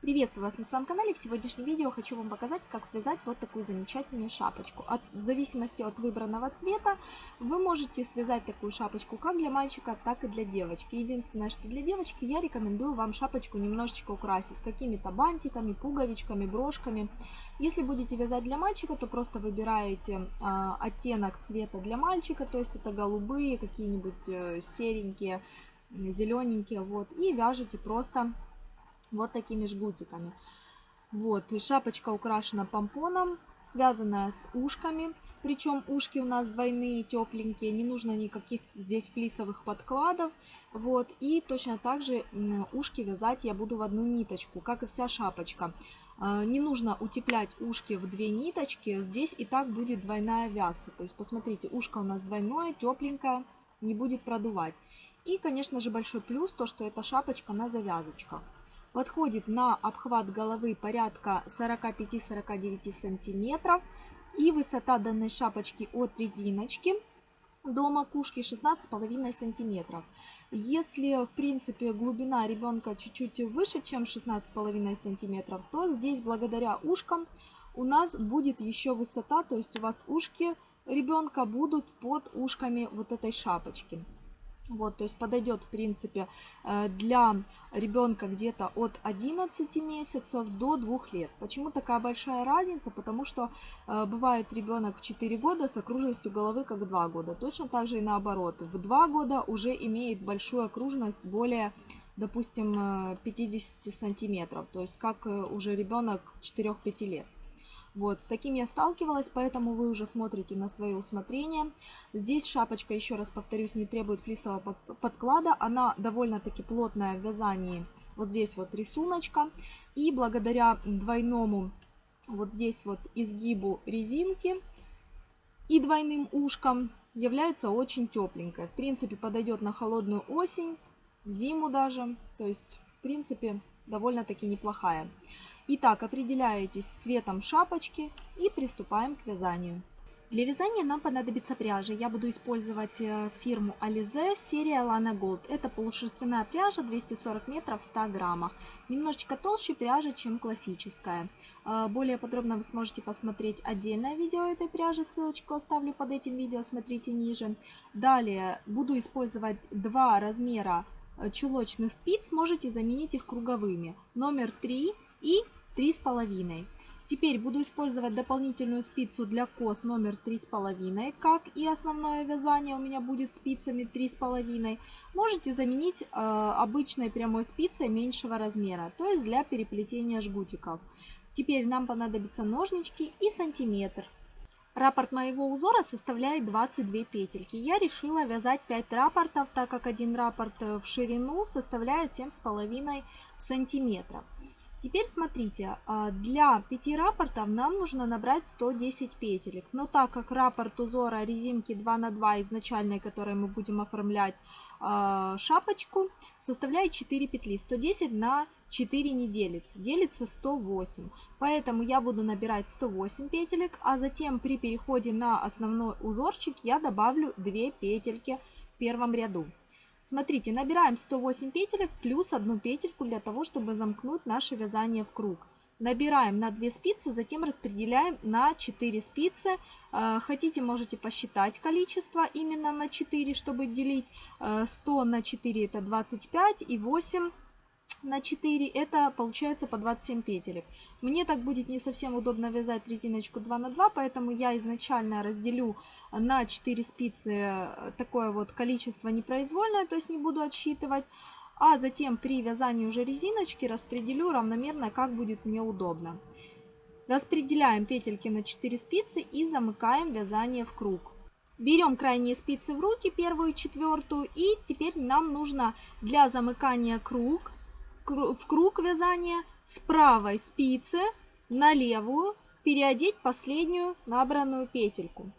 Приветствую вас на своем канале. В сегодняшнем видео хочу вам показать, как связать вот такую замечательную шапочку. От, в зависимости от выбранного цвета вы можете связать такую шапочку как для мальчика, так и для девочки. Единственное, что для девочки я рекомендую вам шапочку немножечко украсить какими-то бантиками, пуговичками, брошками. Если будете вязать для мальчика, то просто выбираете э, оттенок цвета для мальчика, то есть это голубые, какие-нибудь э, серенькие, зелененькие, вот, и вяжете просто вот такими жгутиками. Вот, и шапочка украшена помпоном, связанная с ушками. Причем ушки у нас двойные, тепленькие, не нужно никаких здесь флисовых подкладов. Вот, и точно так же ушки вязать я буду в одну ниточку, как и вся шапочка. А, не нужно утеплять ушки в две ниточки, здесь и так будет двойная вязка. То есть, посмотрите, ушко у нас двойное, тепленькое, не будет продувать. И, конечно же, большой плюс, то, что эта шапочка на завязочках подходит на обхват головы порядка 45-49 сантиметров. И высота данной шапочки от резиночки до макушки 16,5 сантиметров. Если, в принципе, глубина ребенка чуть-чуть выше, чем 16,5 сантиметров, то здесь, благодаря ушкам, у нас будет еще высота, то есть у вас ушки ребенка будут под ушками вот этой шапочки. Вот, то есть подойдет, в принципе, э, для ребенка где-то от 11 месяцев до 2 лет. Почему такая большая разница? Потому что э, бывает ребенок в 4 года с окружностью головы как 2 года. Точно так же и наоборот. В 2 года уже имеет большую окружность более допустим, 50 э, сантиметров, то есть как уже ребенок 4-5 лет. Вот, с таким я сталкивалась, поэтому вы уже смотрите на свое усмотрение. Здесь шапочка, еще раз повторюсь, не требует флисового подклада. Она довольно-таки плотная в вязании. Вот здесь вот рисуночка. И благодаря двойному вот здесь вот изгибу резинки и двойным ушкам является очень тепленькая. В принципе, подойдет на холодную осень, в зиму даже. То есть, в принципе, довольно-таки неплохая. Итак, определяетесь цветом шапочки и приступаем к вязанию. Для вязания нам понадобится пряжа. Я буду использовать э, фирму Alize, серия Lana Gold. Это полушерстяная пряжа, 240 метров в 100 граммах. Немножечко толще пряжа, чем классическая. Э, более подробно вы сможете посмотреть отдельное видео этой пряжи, ссылочку оставлю под этим видео, смотрите ниже. Далее буду использовать два размера э, чулочных спиц, можете заменить их круговыми. Номер 3 и три с половиной. Теперь буду использовать дополнительную спицу для кос номер три с половиной, как и основное вязание у меня будет спицами три с половиной. Можете заменить э, обычной прямой спицей меньшего размера, то есть для переплетения жгутиков. Теперь нам понадобятся ножнички и сантиметр. Раппорт моего узора составляет 22 петельки. Я решила вязать 5 раппортов, так как один раппорт в ширину составляет 7,5 сантиметров. Теперь смотрите, а, для 5 рапортов нам нужно набрать 110 петелек. Но так как раппорт узора резинки 2 на 2 изначальной, которой мы будем оформлять а, шапочку, составляет 4 петли. 110 на 4 не делится, делится 108. Поэтому я буду набирать 108 петелек, а затем при переходе на основной узорчик я добавлю 2 петельки в первом ряду. Смотрите, набираем 108 петелек плюс одну петельку для того, чтобы замкнуть наше вязание в круг. Набираем на 2 спицы, затем распределяем на 4 спицы. Э, хотите, можете посчитать количество именно на 4, чтобы делить. 100 э, на 4 это 25 и 8 на 4, это получается по 27 петелек. Мне так будет не совсем удобно вязать резиночку 2 на 2, поэтому я изначально разделю на 4 спицы э, такое вот количество непроизвольное, то есть не буду отсчитывать. А затем при вязании уже резиночки распределю равномерно, как будет мне удобно. Распределяем петельки на 4 спицы и замыкаем вязание в круг. Берем крайние спицы в руки, первую и четвертую, и теперь нам нужно для замыкания круг в круг вязания с правой спицы на левую переодеть последнюю набранную петельку.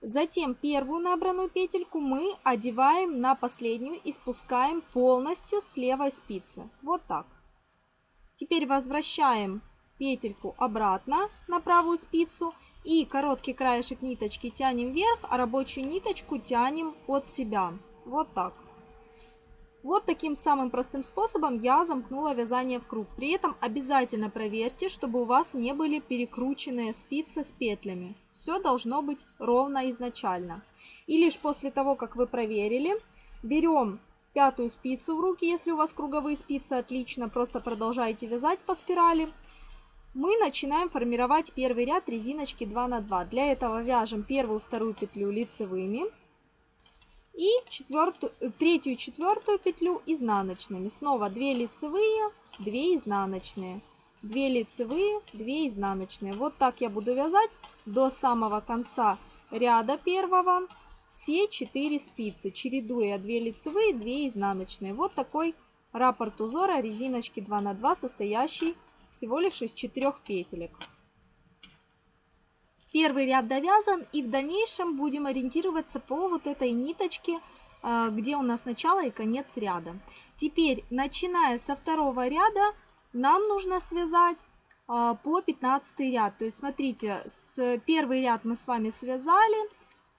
Затем первую набранную петельку мы одеваем на последнюю и спускаем полностью с левой спицы. Вот так. Теперь возвращаем петельку обратно на правую спицу и короткий краешек ниточки тянем вверх, а рабочую ниточку тянем от себя. Вот так. Вот таким самым простым способом я замкнула вязание в круг. При этом обязательно проверьте, чтобы у вас не были перекрученные спицы с петлями. Все должно быть ровно изначально. И лишь после того, как вы проверили, берем пятую спицу в руки, если у вас круговые спицы, отлично, просто продолжайте вязать по спирали. Мы начинаем формировать первый ряд резиночки 2 на 2. Для этого вяжем первую, вторую петлю лицевыми и четвертую, э, третью, четвертую петлю изнаночными. Снова 2 лицевые, 2 изнаночные, 2 лицевые, 2 изнаночные. Вот так я буду вязать до самого конца ряда первого все 4 спицы, чередуя 2 лицевые, 2 изнаночные. Вот такой раппорт узора резиночки 2 на 2, состоящий всего лишь из 4 петелек. Первый ряд довязан и в дальнейшем будем ориентироваться по вот этой ниточке, а, где у нас начало и конец ряда. Теперь, начиная со второго ряда, нам нужно связать а, по 15 ряд. То есть, смотрите, с первый ряд мы с вами связали,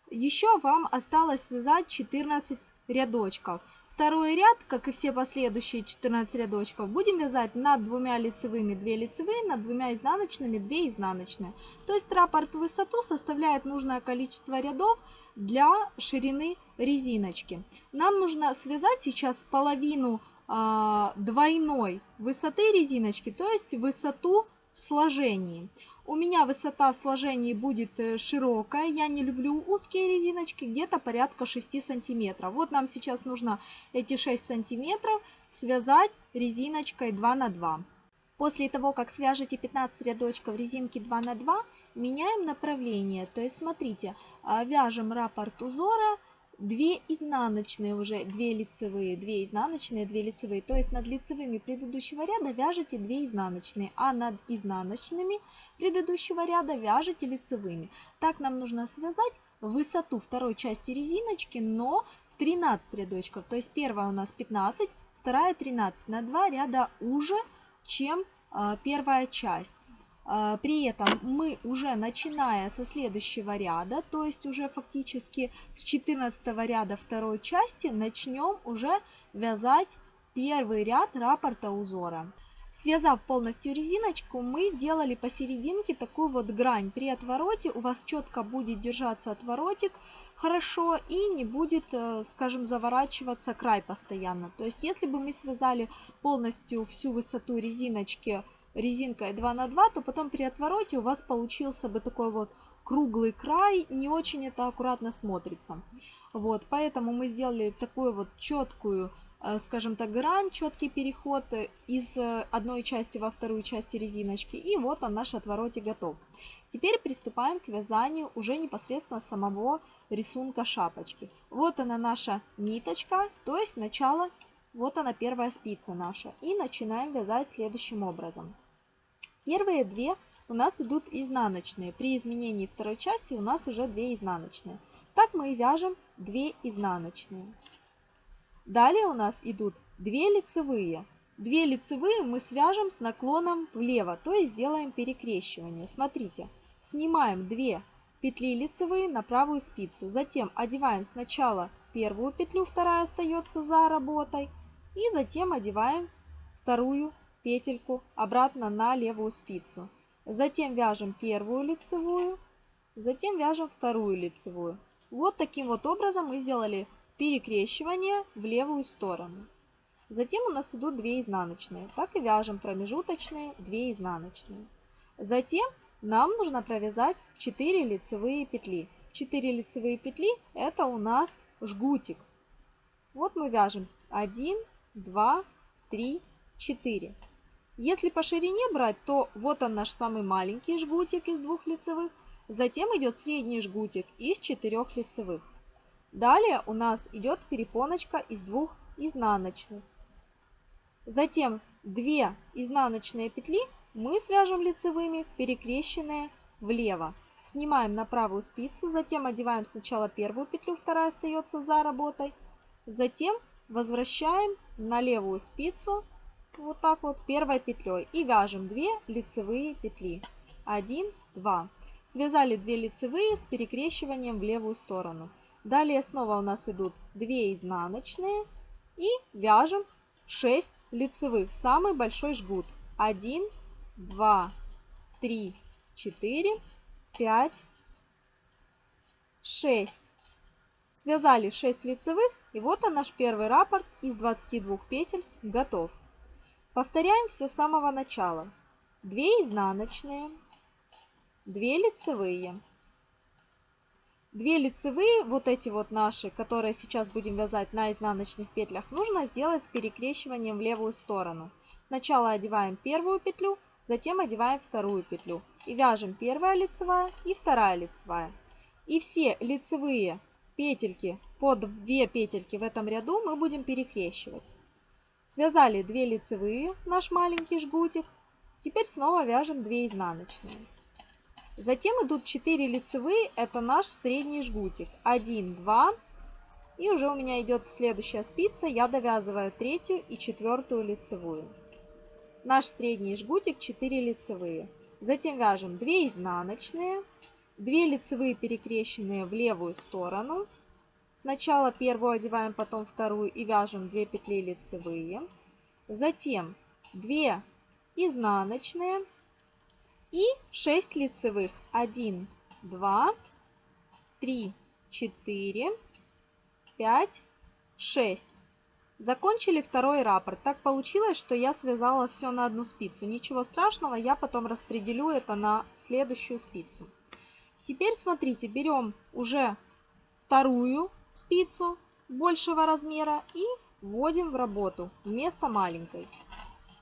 еще вам осталось связать 14 рядочков. Второй ряд, как и все последующие 14 рядочков, будем вязать над двумя лицевыми 2 лицевые, над двумя изнаночными 2 изнаночные. То есть раппорт в высоту составляет нужное количество рядов для ширины резиночки. Нам нужно связать сейчас половину э, двойной высоты резиночки, то есть высоту в сложении. У меня высота в сложении будет э, широкая, я не люблю узкие резиночки, где-то порядка 6 сантиметров. Вот нам сейчас нужно эти 6 сантиметров связать резиночкой 2 на 2. После того, как свяжете 15 рядочков резинки 2 на 2, меняем направление. То есть смотрите, а, вяжем раппорт узора 2 изнаночные уже, 2 лицевые, 2 изнаночные, 2 лицевые. То есть над лицевыми предыдущего ряда вяжете 2 изнаночные, а над изнаночными предыдущего ряда вяжете лицевыми. Так нам нужно связать высоту второй части резиночки, но в 13 рядочков. То есть первая у нас 15, вторая 13. На 2 ряда уже, чем э, первая часть. А, при этом мы уже начиная со следующего ряда, то есть уже фактически с 14 ряда второй части, начнем уже вязать первый ряд раппорта узора. Связав полностью резиночку, мы сделали посерединке такую вот грань. При отвороте у вас четко будет держаться отворотик хорошо и не будет, э, скажем, заворачиваться край постоянно. То есть если бы мы связали полностью всю высоту резиночки резинкой 2 на 2, то потом при отвороте у вас получился бы такой вот круглый край, не очень это аккуратно смотрится. Вот, поэтому мы сделали такую вот четкую, э, скажем так, грань, четкий переход из э, одной части во вторую часть резиночки. И вот он, наш отворотик готов. Теперь приступаем к вязанию уже непосредственно самого рисунка шапочки. Вот она наша ниточка, то есть начало, вот она первая спица наша. И начинаем вязать следующим образом. Первые две у нас идут изнаночные. При изменении второй части у нас уже две изнаночные. Так мы и вяжем 2 изнаночные. Далее у нас идут 2 лицевые. 2 лицевые мы свяжем с наклоном влево, то есть сделаем перекрещивание. Смотрите, снимаем 2 петли лицевые на правую спицу. Затем одеваем сначала первую петлю, вторая остается за работой. И затем одеваем вторую петельку обратно на левую спицу. Затем вяжем первую лицевую, затем вяжем вторую лицевую. Вот таким вот образом мы сделали перекрещивание в левую сторону. Затем у нас идут 2 изнаночные. Так и вяжем промежуточные 2 изнаночные. Затем нам нужно провязать 4 лицевые петли. 4 лицевые петли это у нас жгутик. Вот мы вяжем 1, 2, 3, 4. Если по ширине брать, то вот он наш самый маленький жгутик из двух лицевых. Затем идет средний жгутик из четырех лицевых. Далее у нас идет перепоночка из двух изнаночных. Затем две изнаночные петли мы свяжем лицевыми, перекрещенные влево. Снимаем на правую спицу, затем одеваем сначала первую петлю, вторая остается за работой. Затем возвращаем на левую спицу вот так вот первой петлей. И вяжем 2 лицевые петли. 1 2 связали 2 лицевые с перекрещиванием в левую сторону. Далее снова у нас идут 2 изнаночные. И вяжем 6 лицевых, самый большой жгут. 1, 2, 3, 4, 5, 6. Связали 6 лицевых, и вот наш первый раппорт из 22 петель готов. Повторяем все с самого начала. 2 изнаночные, 2 лицевые. 2 лицевые, вот эти вот наши, которые сейчас будем вязать на изнаночных петлях, нужно сделать с перекрещиванием в левую сторону. Сначала одеваем первую петлю, затем одеваем вторую петлю. И вяжем первая лицевая и вторая лицевая. И все лицевые петельки по 2 петельки в этом ряду мы будем перекрещивать. Связали 2 лицевые, наш маленький жгутик. Теперь снова вяжем 2 изнаночные. Затем идут 4 лицевые, это наш средний жгутик. 1, 2. И уже у меня идет следующая спица, я довязываю третью и четвертую лицевую. Наш средний жгутик 4 лицевые. Затем вяжем 2 изнаночные, 2 лицевые перекрещенные в левую сторону. Сначала первую одеваем, потом вторую и вяжем 2 петли лицевые. Затем 2 изнаночные и 6 лицевых. 1, 2, 3, 4, 5, 6. Закончили второй раппорт. Так получилось, что я связала все на одну спицу. Ничего страшного, я потом распределю это на следующую спицу. Теперь смотрите, берем уже вторую спицу большего размера и вводим в работу вместо маленькой.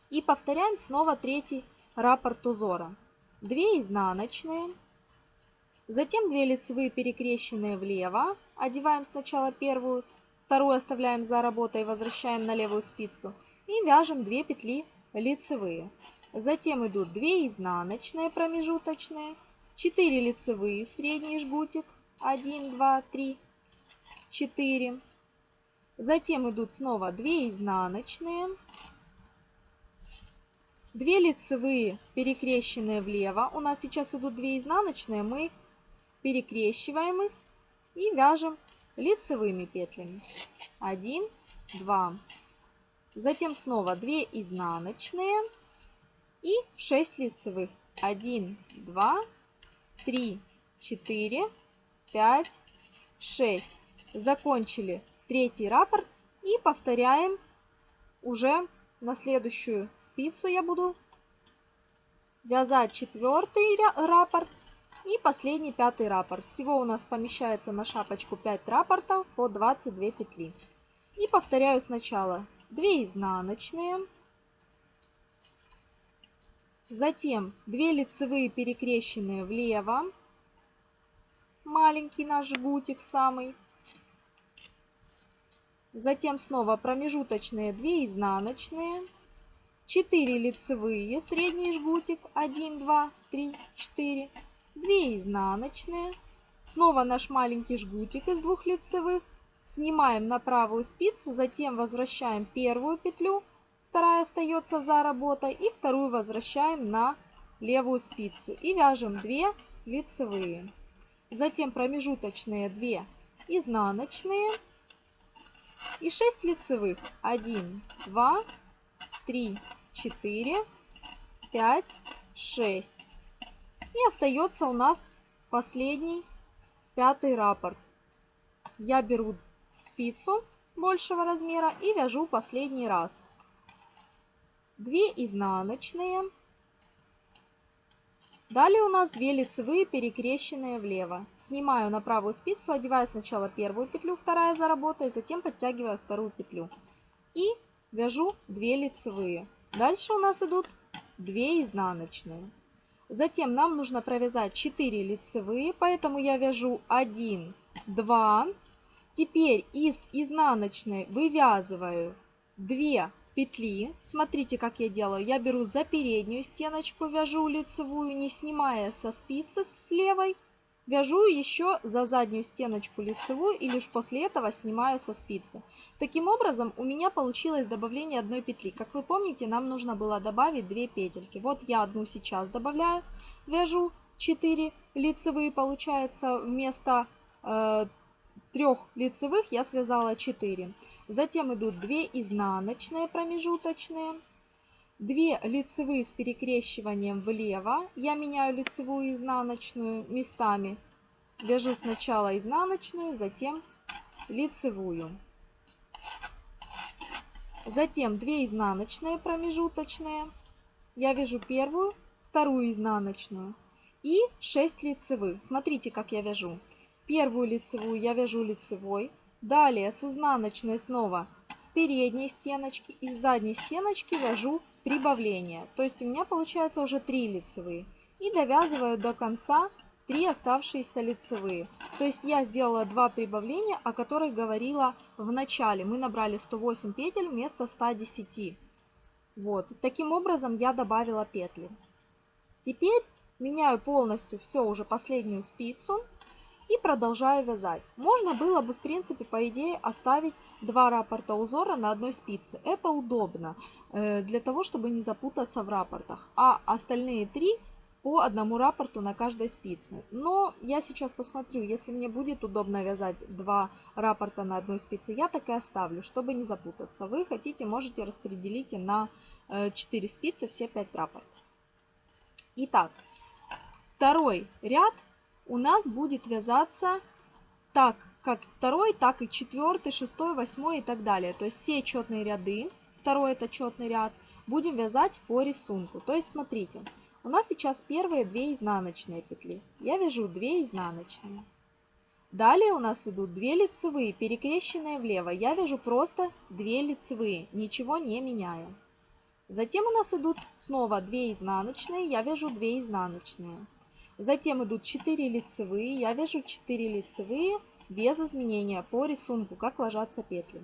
И повторяем снова третий раппорт узора. 2 изнаночные, затем 2 лицевые перекрещенные влево, одеваем сначала первую, вторую оставляем за работой, возвращаем на левую спицу и вяжем 2 петли лицевые. Затем идут 2 изнаночные промежуточные, 4 лицевые, средний жгутик, 1, 2, 3, 4. Затем идут снова 2 изнаночные, 2 лицевые, перекрещенные влево. У нас сейчас идут 2 изнаночные, мы перекрещиваем их и вяжем лицевыми петлями. 1, 2. Затем снова 2 изнаночные и 6 лицевых. 1, 2, 3, 4, 5, 6. Закончили третий раппорт и повторяем уже на следующую спицу я буду вязать четвертый раппорт и последний пятый раппорт. Всего у нас помещается на шапочку 5 раппортов по 22 петли. И повторяю сначала 2 изнаночные, Затем 2 лицевые перекрещенные влево. Маленький наш жгутик самый. Затем снова промежуточные 2 изнаночные. 4 лицевые, средний жгутик 1, 2, 3, 4. 2 изнаночные. Снова наш маленький жгутик из двух лицевых. Снимаем на правую спицу, затем возвращаем первую петлю вторая остается за работой и вторую возвращаем на левую спицу и вяжем 2 лицевые. Затем промежуточные 2 изнаночные и 6 лицевых. 1, 2, 3, 4, 5, 6. И остается у нас последний пятый раппорт. Я беру спицу большего размера и вяжу последний раз. 2 изнаночные. Далее у нас 2 лицевые, перекрещенные влево. Снимаю на правую спицу, одеваю сначала первую петлю, вторая за работой, затем подтягиваю вторую петлю. И вяжу 2 лицевые. Дальше у нас идут 2 изнаночные. Затем нам нужно провязать 4 лицевые, поэтому я вяжу 1, 2. Теперь из изнаночной вывязываю 2 петли. Смотрите, как я делаю. Я беру за переднюю стеночку, вяжу лицевую, не снимая со спицы с левой. Вяжу еще за заднюю стеночку лицевую и лишь после этого снимаю со спицы. Таким образом у меня получилось добавление одной петли. Как вы помните, нам нужно было добавить 2 петельки. Вот я одну сейчас добавляю, вяжу 4 лицевые, получается вместо э, 3 лицевых я связала 4. Затем идут 2 изнаночные промежуточные, 2 лицевые с перекрещиванием влево. Я меняю лицевую и изнаночную местами. Вяжу сначала изнаночную, затем лицевую. Затем 2 изнаночные промежуточные. Я вяжу первую, вторую изнаночную и 6 лицевых. Смотрите, как я вяжу. Первую лицевую я вяжу лицевой. Далее с изнаночной снова с передней стеночки и с задней стеночки вяжу прибавление. То есть у меня получается уже 3 лицевые. И довязываю до конца 3 оставшиеся лицевые. То есть я сделала 2 прибавления, о которых говорила в начале. Мы набрали 108 петель вместо 110. Вот. Таким образом я добавила петли. Теперь меняю полностью все уже последнюю спицу и продолжаю вязать. Можно было бы, в принципе, по идее, оставить два раппорта узора на одной спице. Это удобно, э, для того, чтобы не запутаться в раппортах. А остальные три по одному раппорту на каждой спице. Но я сейчас посмотрю, если мне будет удобно вязать два раппорта на одной спице, я так и оставлю, чтобы не запутаться. Вы хотите, можете распределить на 4 э, спицы все 5 раппортов. Итак, второй ряд у нас будет вязаться так, как второй, так и четвертый, шестой, восьмой и так далее. То есть все четные ряды, второй это четный ряд, будем вязать по рисунку. То есть смотрите, у нас сейчас первые две изнаночные петли. Я вяжу 2 изнаночные. Далее у нас идут 2 лицевые, перекрещенные влево. Я вяжу просто 2 лицевые, ничего не меняя. Затем у нас идут снова 2 изнаночные, я вяжу 2 изнаночные. Затем идут 4 лицевые, я вяжу 4 лицевые без изменения по рисунку, как ложатся петли.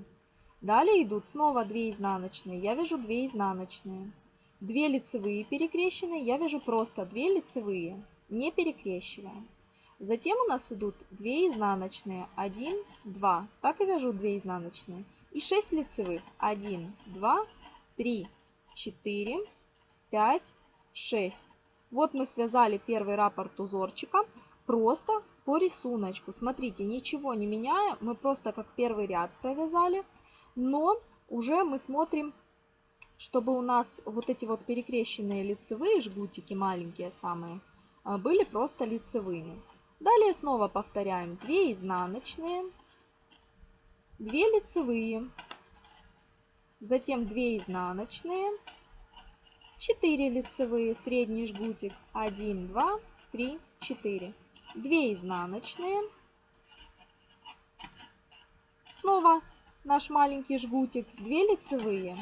Далее идут снова 2 изнаночные, я вяжу 2 изнаночные. 2 лицевые перекрещенные, я вяжу просто 2 лицевые, не перекрещивая. Затем у нас идут 2 изнаночные, 1, 2, так и вяжу 2 изнаночные. И 6 лицевых, 1, 2, 3, 4, 5, 6. Вот мы связали первый раппорт узорчика просто по рисунку. Смотрите, ничего не меняя, мы просто как первый ряд провязали, но уже мы смотрим, чтобы у нас вот эти вот перекрещенные лицевые жгутики, маленькие самые, а, были просто лицевыми. Далее снова повторяем 2 изнаночные, 2 лицевые, затем 2 изнаночные, 4 лицевые, средний жгутик, 1, 2, 3, 4. 2 изнаночные. Снова наш маленький жгутик, 2 лицевые,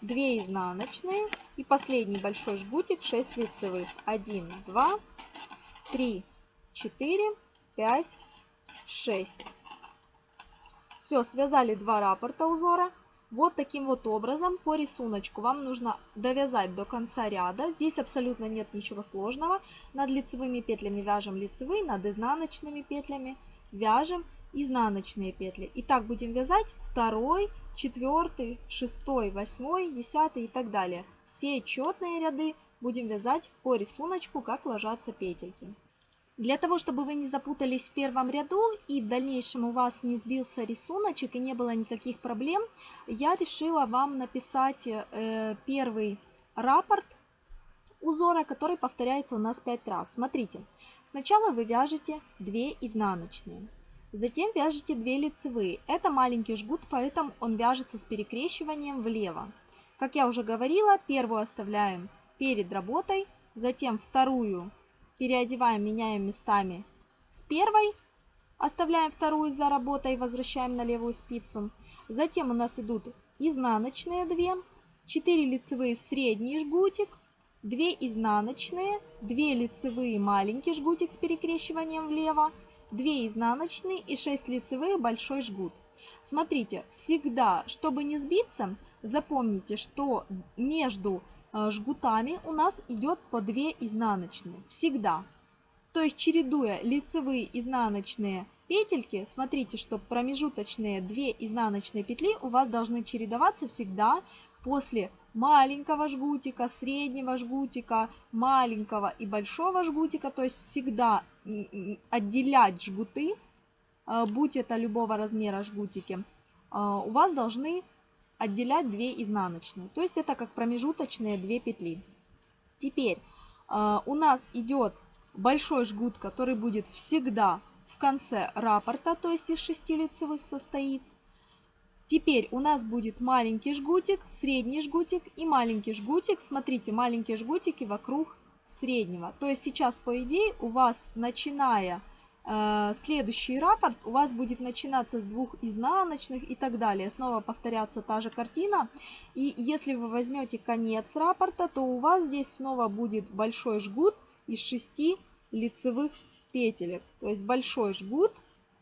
2 изнаночные и последний большой жгутик 6 лицевых. 1, 2, 3, 4, 5, 6. Все, связали два раппорта узора. Вот таким вот образом по рисунку вам нужно довязать до конца ряда. Здесь абсолютно нет ничего сложного. Над лицевыми петлями вяжем лицевые, над изнаночными петлями вяжем изнаночные петли. И так будем вязать второй, четвертый, шестой, восьмой, десятый и так далее. Все четные ряды будем вязать по рисунку, как ложатся петельки. Для того, чтобы вы не запутались в первом ряду и в дальнейшем у вас не сбился рисуночек и не было никаких проблем, я решила вам написать э, первый раппорт узора, который повторяется у нас 5 раз. Смотрите, сначала вы вяжете 2 изнаночные, затем вяжете 2 лицевые. Это маленький жгут, поэтому он вяжется с перекрещиванием влево. Как я уже говорила, первую оставляем перед работой, затем вторую переодеваем, меняем местами с первой, оставляем вторую за работой, возвращаем на левую спицу. Затем у нас идут изнаночные 2, 4 лицевые средний жгутик, 2 изнаночные, 2 лицевые маленький жгутик с перекрещиванием влево, 2 изнаночные и 6 лицевых большой жгут. Смотрите, всегда, чтобы не сбиться, запомните, что между жгутами у нас идет по 2 изнаночные. Всегда. То есть чередуя лицевые изнаночные петельки, смотрите, что промежуточные 2 изнаночные петли у вас должны чередоваться всегда после маленького жгутика, среднего жгутика, маленького и большого жгутика. То есть всегда отделять жгуты, э, будь это любого размера жгутики, у вас должны отделять 2 изнаночные. То есть это как промежуточные 2 петли. Теперь у нас идет большой жгут, который будет всегда в конце раппорта, то есть из 6 лицевых состоит. Теперь у нас будет маленький жгутик, средний жгутик и маленький жгутик. Смотрите, маленькие жгутики вокруг среднего. То есть сейчас, по идее, у вас, начиная э, следующий раппорт, у вас будет начинаться с двух изнаночных и так далее. Снова повторяться та же картина. И если вы возьмете конец раппорта, то у вас здесь снова будет большой жгут из шести лицевых петелек. То есть большой жгут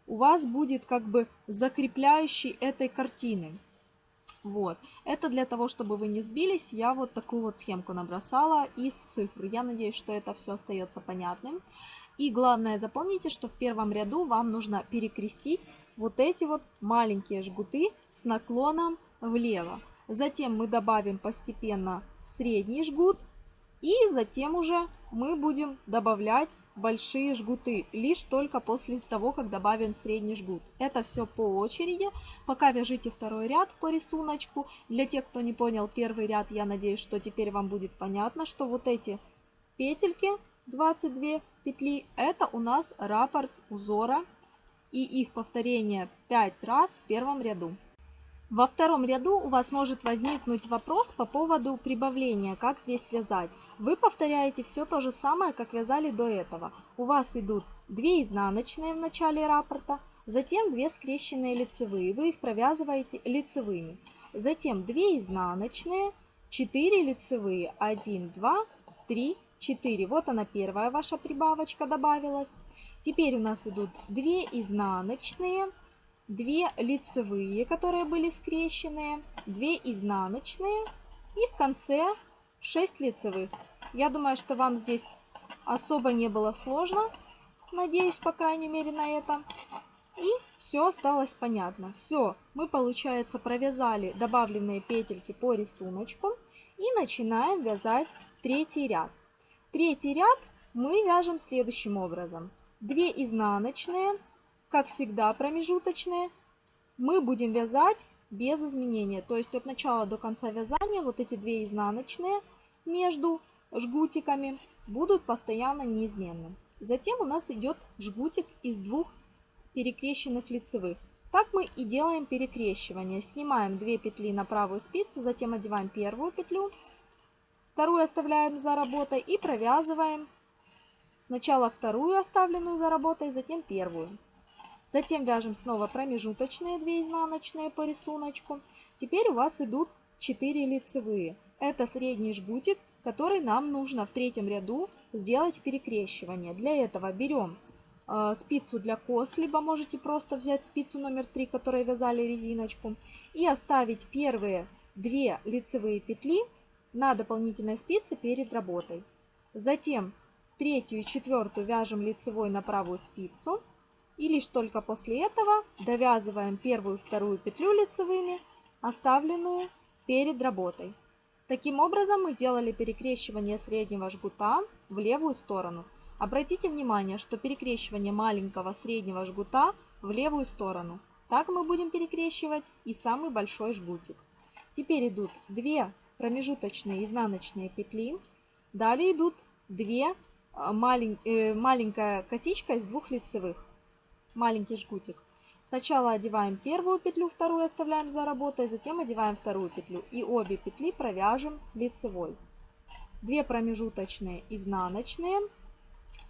у вас будет как бы закрепляющий этой картины. Вот. Это для того, чтобы вы не сбились, я вот такую вот схемку набросала из цифр. Я надеюсь, что это все остается понятным. И главное, запомните, что в первом ряду вам нужно перекрестить вот эти вот маленькие жгуты с наклоном влево. Затем мы добавим постепенно средний жгут, и затем уже мы будем добавлять большие жгуты, лишь только после того, как добавим средний жгут. Это все по очереди. Пока вяжите второй ряд по рисунку. Для тех, кто не понял первый ряд, я надеюсь, что теперь вам будет понятно, что вот эти петельки, 22 петли, это у нас раппорт узора и их повторение 5 раз в первом ряду. Во втором ряду у вас может возникнуть вопрос по поводу прибавления, как здесь вязать. Вы повторяете все то же самое, как вязали до этого. У вас идут 2 изнаночные в начале раппорта, затем 2 скрещенные лицевые, вы их провязываете лицевыми. Затем 2 изнаночные, 4 лицевые, 1, 2, 3, 4. Вот она первая ваша прибавочка добавилась. Теперь у нас идут 2 изнаночные, 2 лицевые, которые были скрещенные, 2 изнаночные и в конце 6 лицевых. Я думаю, что вам здесь особо не было сложно. Надеюсь, по крайней мере, на это. И все осталось понятно. Все, мы, получается, провязали добавленные петельки по рисунку. И начинаем вязать третий ряд. Третий ряд мы вяжем следующим образом. 2 изнаночные, как всегда промежуточные, мы будем вязать без изменения. То есть от начала до конца вязания вот эти две изнаночные между жгутиками будут постоянно неизменны. Затем у нас идет жгутик из двух перекрещенных лицевых. Так мы и делаем перекрещивание. Снимаем 2 петли на правую спицу, затем одеваем первую петлю, вторую оставляем за работой и провязываем сначала вторую оставленную за работой, затем первую. Затем вяжем снова промежуточные 2 изнаночные по рисунку. Теперь у вас идут 4 лицевые. Это средний жгутик, который нам нужно в третьем ряду сделать перекрещивание. Для этого берем э, спицу для кос, либо можете просто взять спицу номер 3, которой вязали резиночку, и оставить первые 2 лицевые петли на дополнительной спице перед работой. Затем третью и четвертую вяжем лицевой на правую спицу. И лишь только после этого довязываем первую и вторую петлю лицевыми, оставленную перед работой. Таким образом мы сделали перекрещивание среднего жгута в левую сторону. Обратите внимание, что перекрещивание маленького среднего жгута в левую сторону. Так мы будем перекрещивать и самый большой жгутик. Теперь идут 2 промежуточные изнаночные петли. Далее идут 2 а, малень, э, маленькая косичка из двух лицевых маленький жгутик. Сначала одеваем первую петлю, вторую оставляем за работой, затем одеваем вторую петлю и обе петли провяжем лицевой. Две промежуточные изнаночные.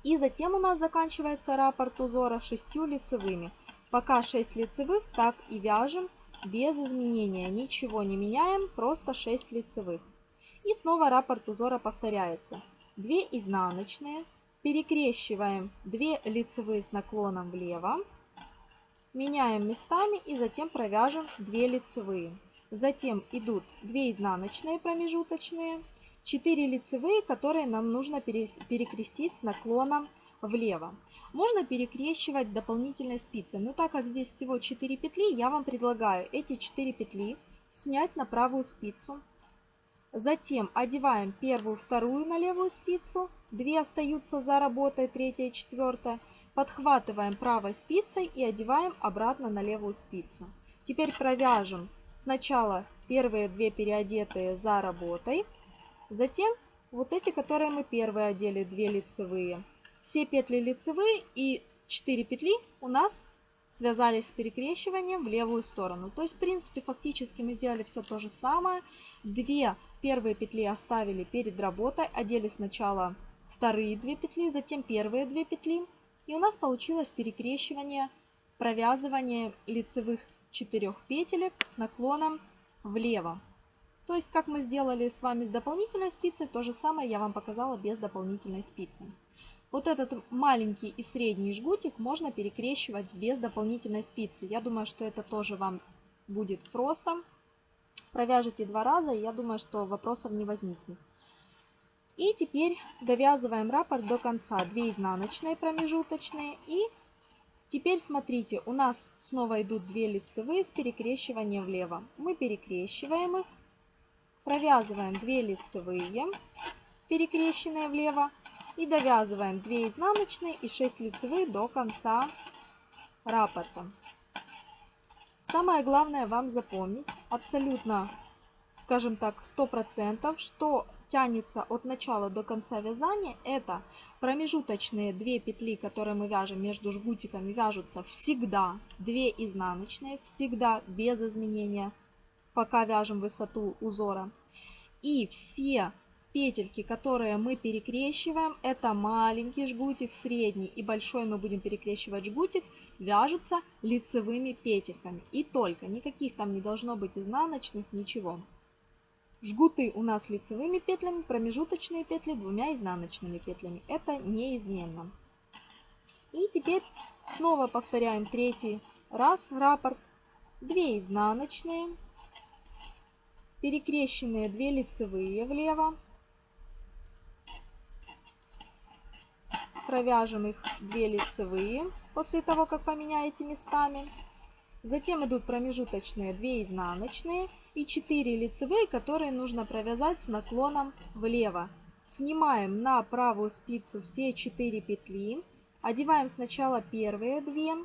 И затем у нас заканчивается раппорт узора шестью лицевыми. Пока 6 лицевых, так и вяжем без изменения. Ничего не меняем, просто 6 лицевых. И снова раппорт узора повторяется. 2 изнаночные, Перекрещиваем 2 лицевые с наклоном влево. Меняем местами и затем провяжем 2 лицевые. Затем идут 2 изнаночные промежуточные, 4 лицевые, которые нам нужно перекрестить с наклоном влево. Можно перекрещивать дополнительной спицей, но так как здесь всего 4 петли, я вам предлагаю эти 4 петли снять на правую спицу, Затем одеваем первую, вторую на левую спицу, две остаются за работой, третья и четвертая. Подхватываем правой спицей и одеваем обратно на левую спицу. Теперь провяжем сначала первые две переодетые за работой, затем вот эти, которые мы первые одели, 2 лицевые. Все петли лицевые и 4 петли у нас связались с перекрещиванием в левую сторону. То есть, в принципе, фактически мы сделали все то же самое. Две первые петли оставили перед работой, одели сначала вторые две петли, затем первые две петли. И у нас получилось перекрещивание, провязывание лицевых четырех петелек с наклоном влево. То есть, как мы сделали с вами с дополнительной спицей, то же самое я вам показала без дополнительной спицы. Вот этот маленький и средний жгутик можно перекрещивать без дополнительной спицы. Я думаю, что это тоже вам будет просто. Провяжите два раза, и я думаю, что вопросов не возникнет. И теперь довязываем раппорт до конца. 2 изнаночные промежуточные. И теперь смотрите, у нас снова идут 2 лицевые с перекрещиванием влево. Мы перекрещиваем их, провязываем 2 лицевые, перекрещенные влево. И довязываем 2 изнаночные и 6 лицевых до конца раппорта. Самое главное вам запомнить, абсолютно, скажем так, 100%, что тянется от начала до конца вязания, это промежуточные 2 петли, которые мы вяжем между жгутиками, вяжутся всегда 2 изнаночные, всегда без изменения, пока вяжем высоту узора. И все петельки, которые мы перекрещиваем, это маленький жгутик, средний и большой мы будем перекрещивать жгутик, вяжутся лицевыми петельками. И только, никаких там не должно быть изнаночных, ничего. Жгуты у нас лицевыми петлями, промежуточные петли двумя изнаночными петлями. Это неизменно. И теперь снова повторяем третий раз раппорт. 2 изнаночные, перекрещенные 2 лицевые влево, провяжем их 2 лицевые после того, как поменяете местами. Затем идут промежуточные 2 изнаночные и 4 лицевые, которые нужно провязать с наклоном влево. Снимаем на правую спицу все 4 петли, одеваем сначала первые 2,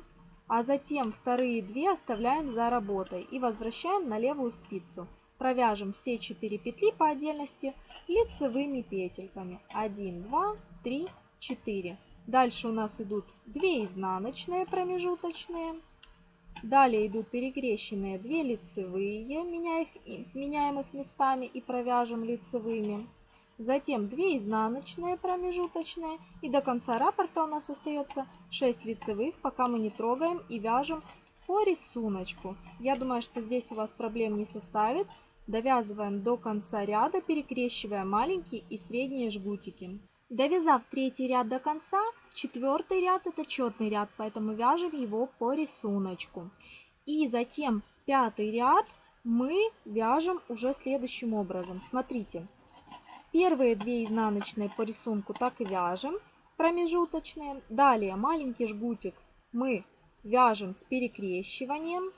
а затем вторые 2 оставляем за работой и возвращаем на левую спицу. Провяжем все 4 петли по отдельности лицевыми петельками. 1, 2, 3, 4. Дальше у нас идут 2 изнаночные промежуточные. Далее идут перекрещенные 2 лицевые, меняем их, меняем их местами и провяжем лицевыми. Затем 2 изнаночные промежуточные. И до конца раппорта у нас остается 6 лицевых, пока мы не трогаем и вяжем по рисунку. Я думаю, что здесь у вас проблем не составит. Довязываем до конца ряда, перекрещивая маленькие и средние жгутики. Довязав третий ряд до конца, четвертый ряд это четный ряд, поэтому вяжем его по рисунку. И затем пятый ряд мы вяжем уже следующим образом. Смотрите, первые две изнаночные по рисунку так и вяжем, промежуточные. Далее маленький жгутик мы вяжем с перекрещиванием.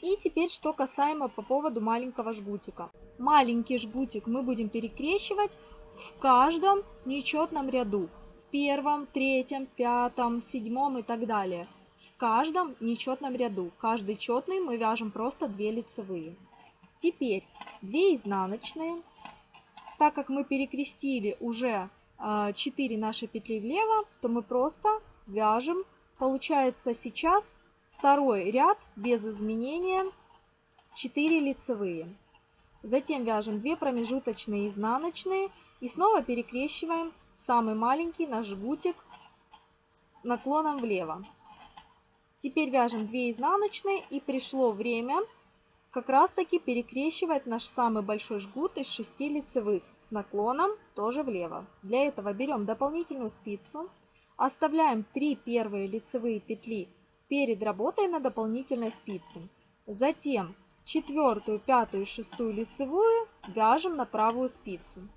И теперь что касаемо по поводу маленького жгутика. Маленький жгутик мы будем перекрещивать в каждом нечетном ряду. В первом, третьем, пятом, седьмом и так далее. В каждом нечетном ряду. Каждый четный мы вяжем просто 2 лицевые. Теперь 2 изнаночные. Так как мы перекрестили уже 4 а, наши петли влево, то мы просто вяжем. Получается сейчас второй ряд без изменения 4 лицевые. Затем вяжем 2 промежуточные изнаночные и снова перекрещиваем самый маленький наш жгутик с наклоном влево. Теперь вяжем 2 изнаночные и пришло время как раз таки перекрещивать наш самый большой жгут из 6 лицевых с наклоном тоже влево. Для этого берем дополнительную спицу, оставляем 3 первые лицевые петли перед работой на дополнительной спице. Затем четвертую, пятую шестую лицевую вяжем на правую спицу.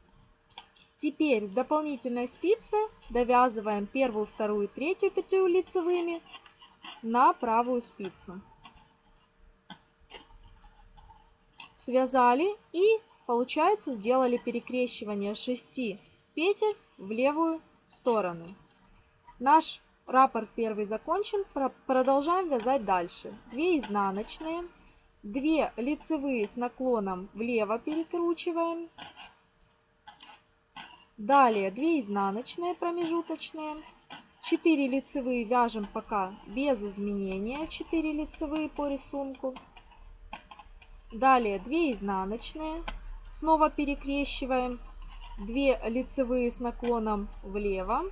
Теперь с дополнительной спицы довязываем первую, вторую, третью петлю лицевыми на правую спицу. Связали и получается сделали перекрещивание 6 петель в левую сторону. Наш Раппорт первый закончен. Продолжаем вязать дальше. 2 изнаночные, 2 лицевые с наклоном влево перекручиваем. Далее 2 изнаночные промежуточные, 4 лицевые вяжем пока без изменения, 4 лицевые по рисунку. Далее 2 изнаночные, снова перекрещиваем, 2 лицевые с наклоном влево,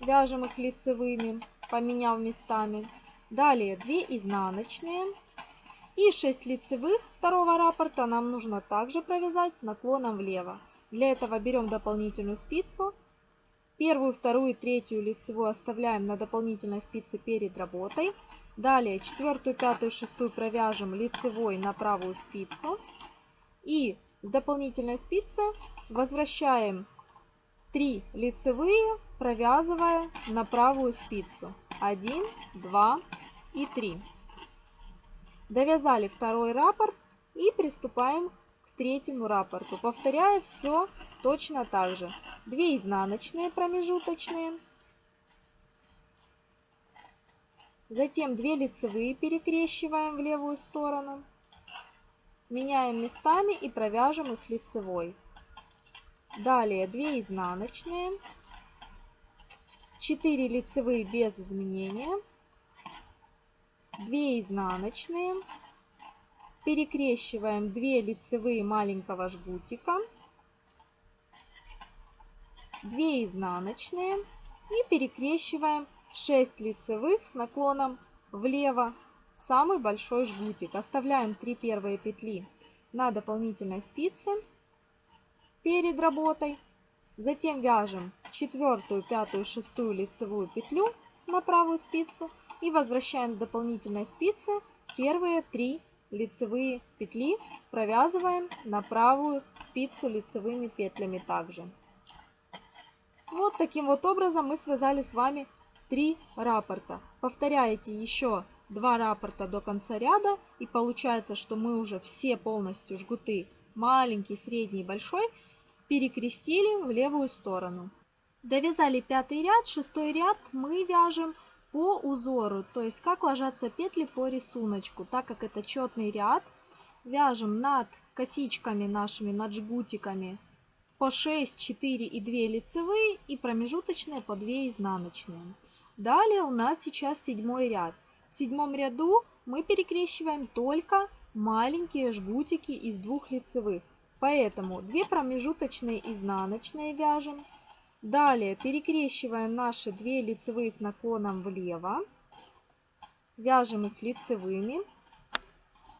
вяжем их лицевыми, поменяв местами. Далее 2 изнаночные и 6 лицевых второго раппорта нам нужно также провязать с наклоном влево. Для этого берем дополнительную спицу Первую, вторую, третью лицевую оставляем на дополнительной спице перед работой. Далее четвертую, пятую, шестую провяжем лицевой на правую спицу. И с дополнительной спицы возвращаем 3 лицевые, провязывая на правую спицу. 1, 2 и 3. Довязали второй раппорт и приступаем третьему раппорту. Повторяя все Точно так же. 2 изнаночные промежуточные, затем 2 лицевые перекрещиваем в левую сторону, меняем местами и провяжем их лицевой. Далее 2 изнаночные, 4 лицевые без изменения, 2 изнаночные, перекрещиваем 2 лицевые маленького жгутика, 2 изнаночные и перекрещиваем 6 лицевых с наклоном влево самый большой жгутик. Оставляем 3 первые петли на дополнительной спице перед работой. Затем вяжем четвертую, пятую, шестую лицевую петлю на правую спицу и возвращаем с дополнительной спицы первые три лицевые петли, провязываем на правую спицу лицевыми петлями также. Вот таким вот образом мы связали с вами три раппорта. Повторяете еще два раппорта до конца ряда и получается, что мы уже все полностью жгуты маленький, средний, большой перекрестили в левую сторону. Довязали пятый ряд, шестой ряд мы вяжем по узору, то есть как ложатся петли по рисунку. Так как это четный ряд, вяжем над косичками нашими, над жгутиками по 6, 4 и 2 лицевые и промежуточные по 2 изнаночные. Далее у нас сейчас седьмой ряд. В седьмом ряду мы перекрещиваем только маленькие жгутики из двух лицевых. Поэтому 2 промежуточные изнаночные вяжем. Далее перекрещиваем наши 2 лицевые с наклоном влево. Вяжем их лицевыми.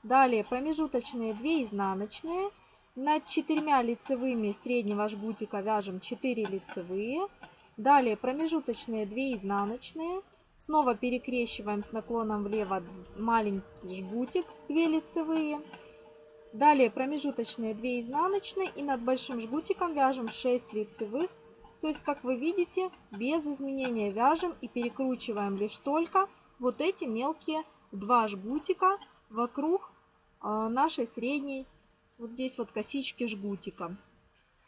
Далее промежуточные 2 изнаночные над четырьмя лицевыми среднего жгутика вяжем 4 лицевые. Далее промежуточные 2 изнаночные. Снова перекрещиваем с наклоном влево маленький жгутик 2 лицевые. Далее промежуточные 2 изнаночные и над большим жгутиком вяжем 6 лицевых. То есть, как вы видите, без изменения вяжем и перекручиваем лишь только вот эти мелкие два жгутика вокруг э, нашей средней вот здесь вот косички жгутика.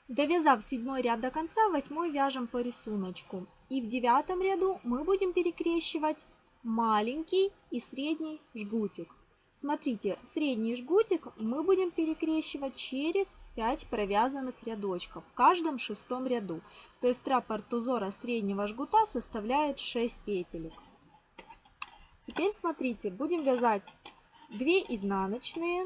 Довязав седьмой ряд до конца, восьмой вяжем по рисунку. И в девятом ряду мы будем перекрещивать маленький и средний жгутик. Смотрите, средний жгутик мы будем перекрещивать через 5 провязанных рядочков в каждом шестом ряду. То есть раппорт узора среднего жгута составляет 6 петелек. Теперь смотрите, будем вязать 2 изнаночные,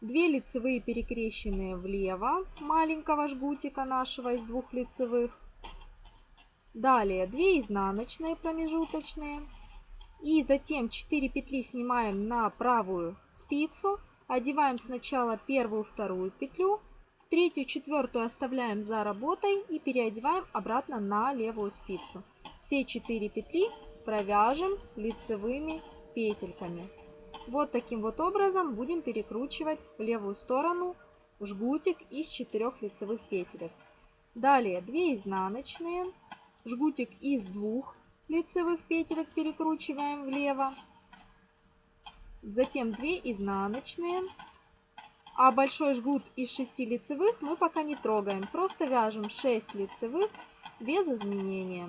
2 лицевые перекрещенные влево маленького жгутика нашего из двух лицевых. Далее 2 изнаночные промежуточные. И затем 4 петли снимаем на правую спицу. Одеваем сначала первую, вторую петлю. Третью, четвертую оставляем за работой и переодеваем обратно на левую спицу. Все 4 петли провяжем лицевыми петельками. Вот таким вот образом будем перекручивать в левую сторону жгутик из 4 лицевых петелек. Далее 2 изнаночные, жгутик из 2 лицевых петелек перекручиваем влево. Затем 2 изнаночные. А большой жгут из 6 лицевых мы пока не трогаем. Просто вяжем 6 лицевых без изменения.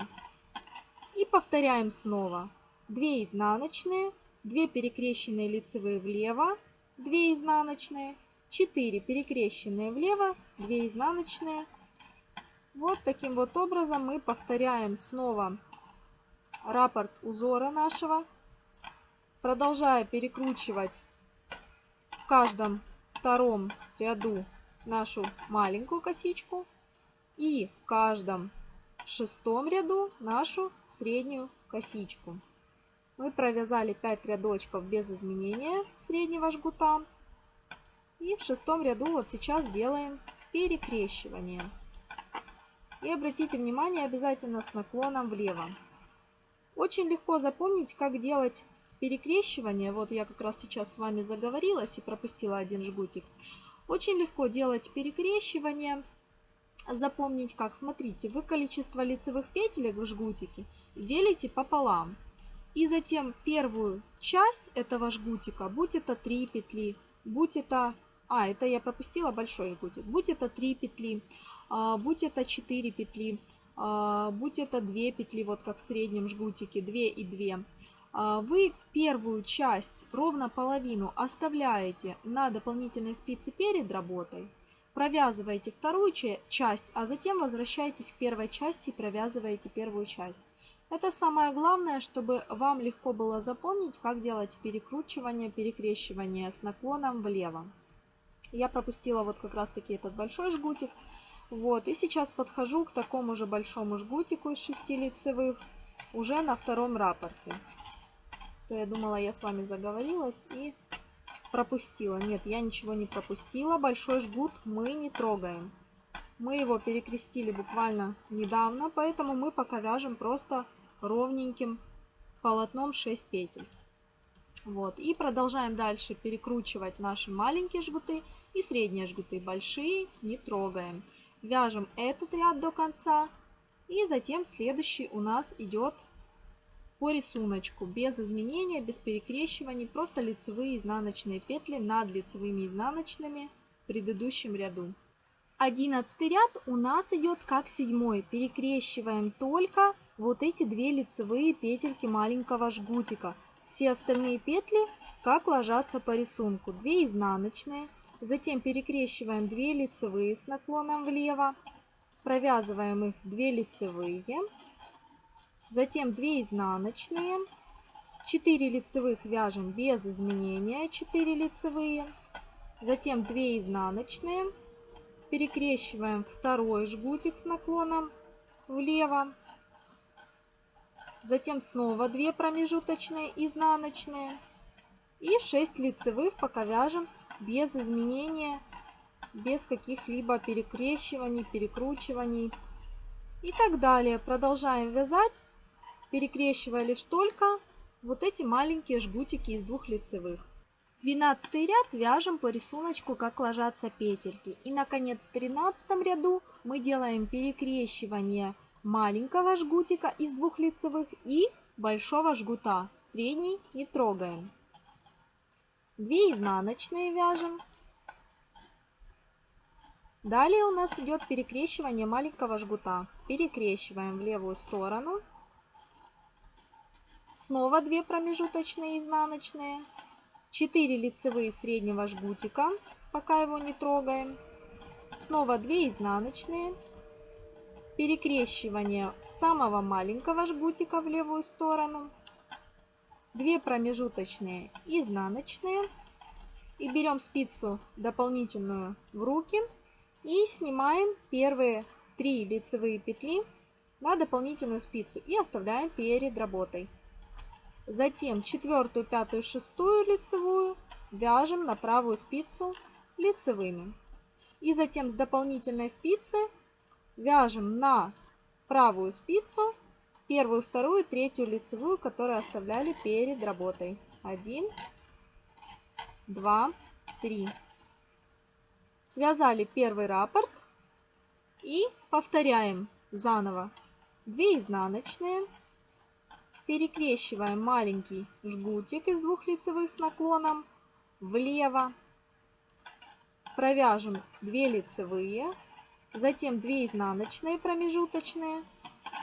И повторяем снова. 2 изнаночные, 2 перекрещенные лицевые влево, 2 изнаночные, 4 перекрещенные влево, 2 изнаночные. Вот таким вот образом мы повторяем снова раппорт узора нашего, продолжая перекручивать в каждом втором ряду нашу маленькую косичку и в каждом шестом ряду нашу среднюю косичку. Мы провязали 5 рядочков без изменения среднего жгута. И в шестом ряду вот сейчас делаем перекрещивание. И обратите внимание обязательно с наклоном влево. Очень легко запомнить, как делать перекрещивание. Вот я как раз сейчас с вами заговорилась и пропустила один жгутик. Очень легко делать перекрещивание. Запомнить как? Смотрите, вы количество лицевых петелек в жгутике делите пополам. И затем первую часть этого жгутика, будь это 3 петли, будь это... А, это я пропустила большой жгутик. Будь это 3 петли, а, будь это 4 петли, а, будь это 2 петли, вот как в среднем жгутике, 2 и 2. А, вы первую часть, ровно половину, оставляете на дополнительной спице перед работой, провязываете вторую часть, а затем возвращаетесь к первой части и провязываете первую часть. Это самое главное, чтобы вам легко было запомнить, как делать перекручивание, перекрещивание с наклоном влево. Я пропустила вот как раз таки этот большой жгутик. Вот, и сейчас подхожу к такому же большому жгутику из 6 лицевых уже на втором рапорте. То я думала, я с вами заговорилась и пропустила. Нет, я ничего не пропустила. Большой жгут мы не трогаем. Мы его перекрестили буквально недавно, поэтому мы пока вяжем просто ровненьким полотном 6 петель. Вот. И продолжаем дальше перекручивать наши маленькие жгуты и средние жгуты. Большие не трогаем. Вяжем этот ряд до конца. И затем следующий у нас идет по рисунку, без изменения, без перекрещиваний, просто лицевые изнаночные петли над лицевыми изнаночными в предыдущем ряду. Одиннадцатый ряд у нас идет как седьмой. Перекрещиваем только вот эти две лицевые петельки маленького жгутика. Все остальные петли как ложатся по рисунку. 2 изнаночные, затем перекрещиваем 2 лицевые с наклоном влево, провязываем их 2 лицевые, затем 2 изнаночные, 4 лицевых вяжем без изменения, 4 лицевые, затем 2 изнаночные, перекрещиваем второй жгутик с наклоном влево, затем снова 2 промежуточные изнаночные. И 6 лицевых пока вяжем без изменения, без каких-либо перекрещиваний, перекручиваний. И так далее. Продолжаем вязать, перекрещивая лишь только вот эти маленькие жгутики из двух лицевых. 12 ряд вяжем по рисунку, как ложатся петельки. И, наконец, в 13 ряду мы делаем перекрещивание маленького жгутика из двух лицевых и большого жгута. Средний не трогаем. 2 изнаночные вяжем. Далее у нас идет перекрещивание маленького жгута. Перекрещиваем в левую сторону. Снова 2 промежуточные изнаночные. 4 лицевые среднего жгутика, пока его не трогаем. Снова 2 изнаночные перекрещивание самого маленького жгутика в левую сторону, 2 промежуточные изнаночные и берем спицу дополнительную в руки и снимаем первые 3 лицевые петли на дополнительную спицу и оставляем перед работой. Затем четвертую, пятую, шестую лицевую вяжем на правую спицу лицевыми. И затем с дополнительной спицы вяжем на правую спицу первую, вторую, третью лицевую, которую оставляли перед работой. 1, 2, 3. Связали первый раппорт и повторяем заново. 2 изнаночные. Перекрещиваем маленький жгутик из двух лицевых с наклоном влево. Провяжем 2 лицевые затем 2 изнаночные промежуточные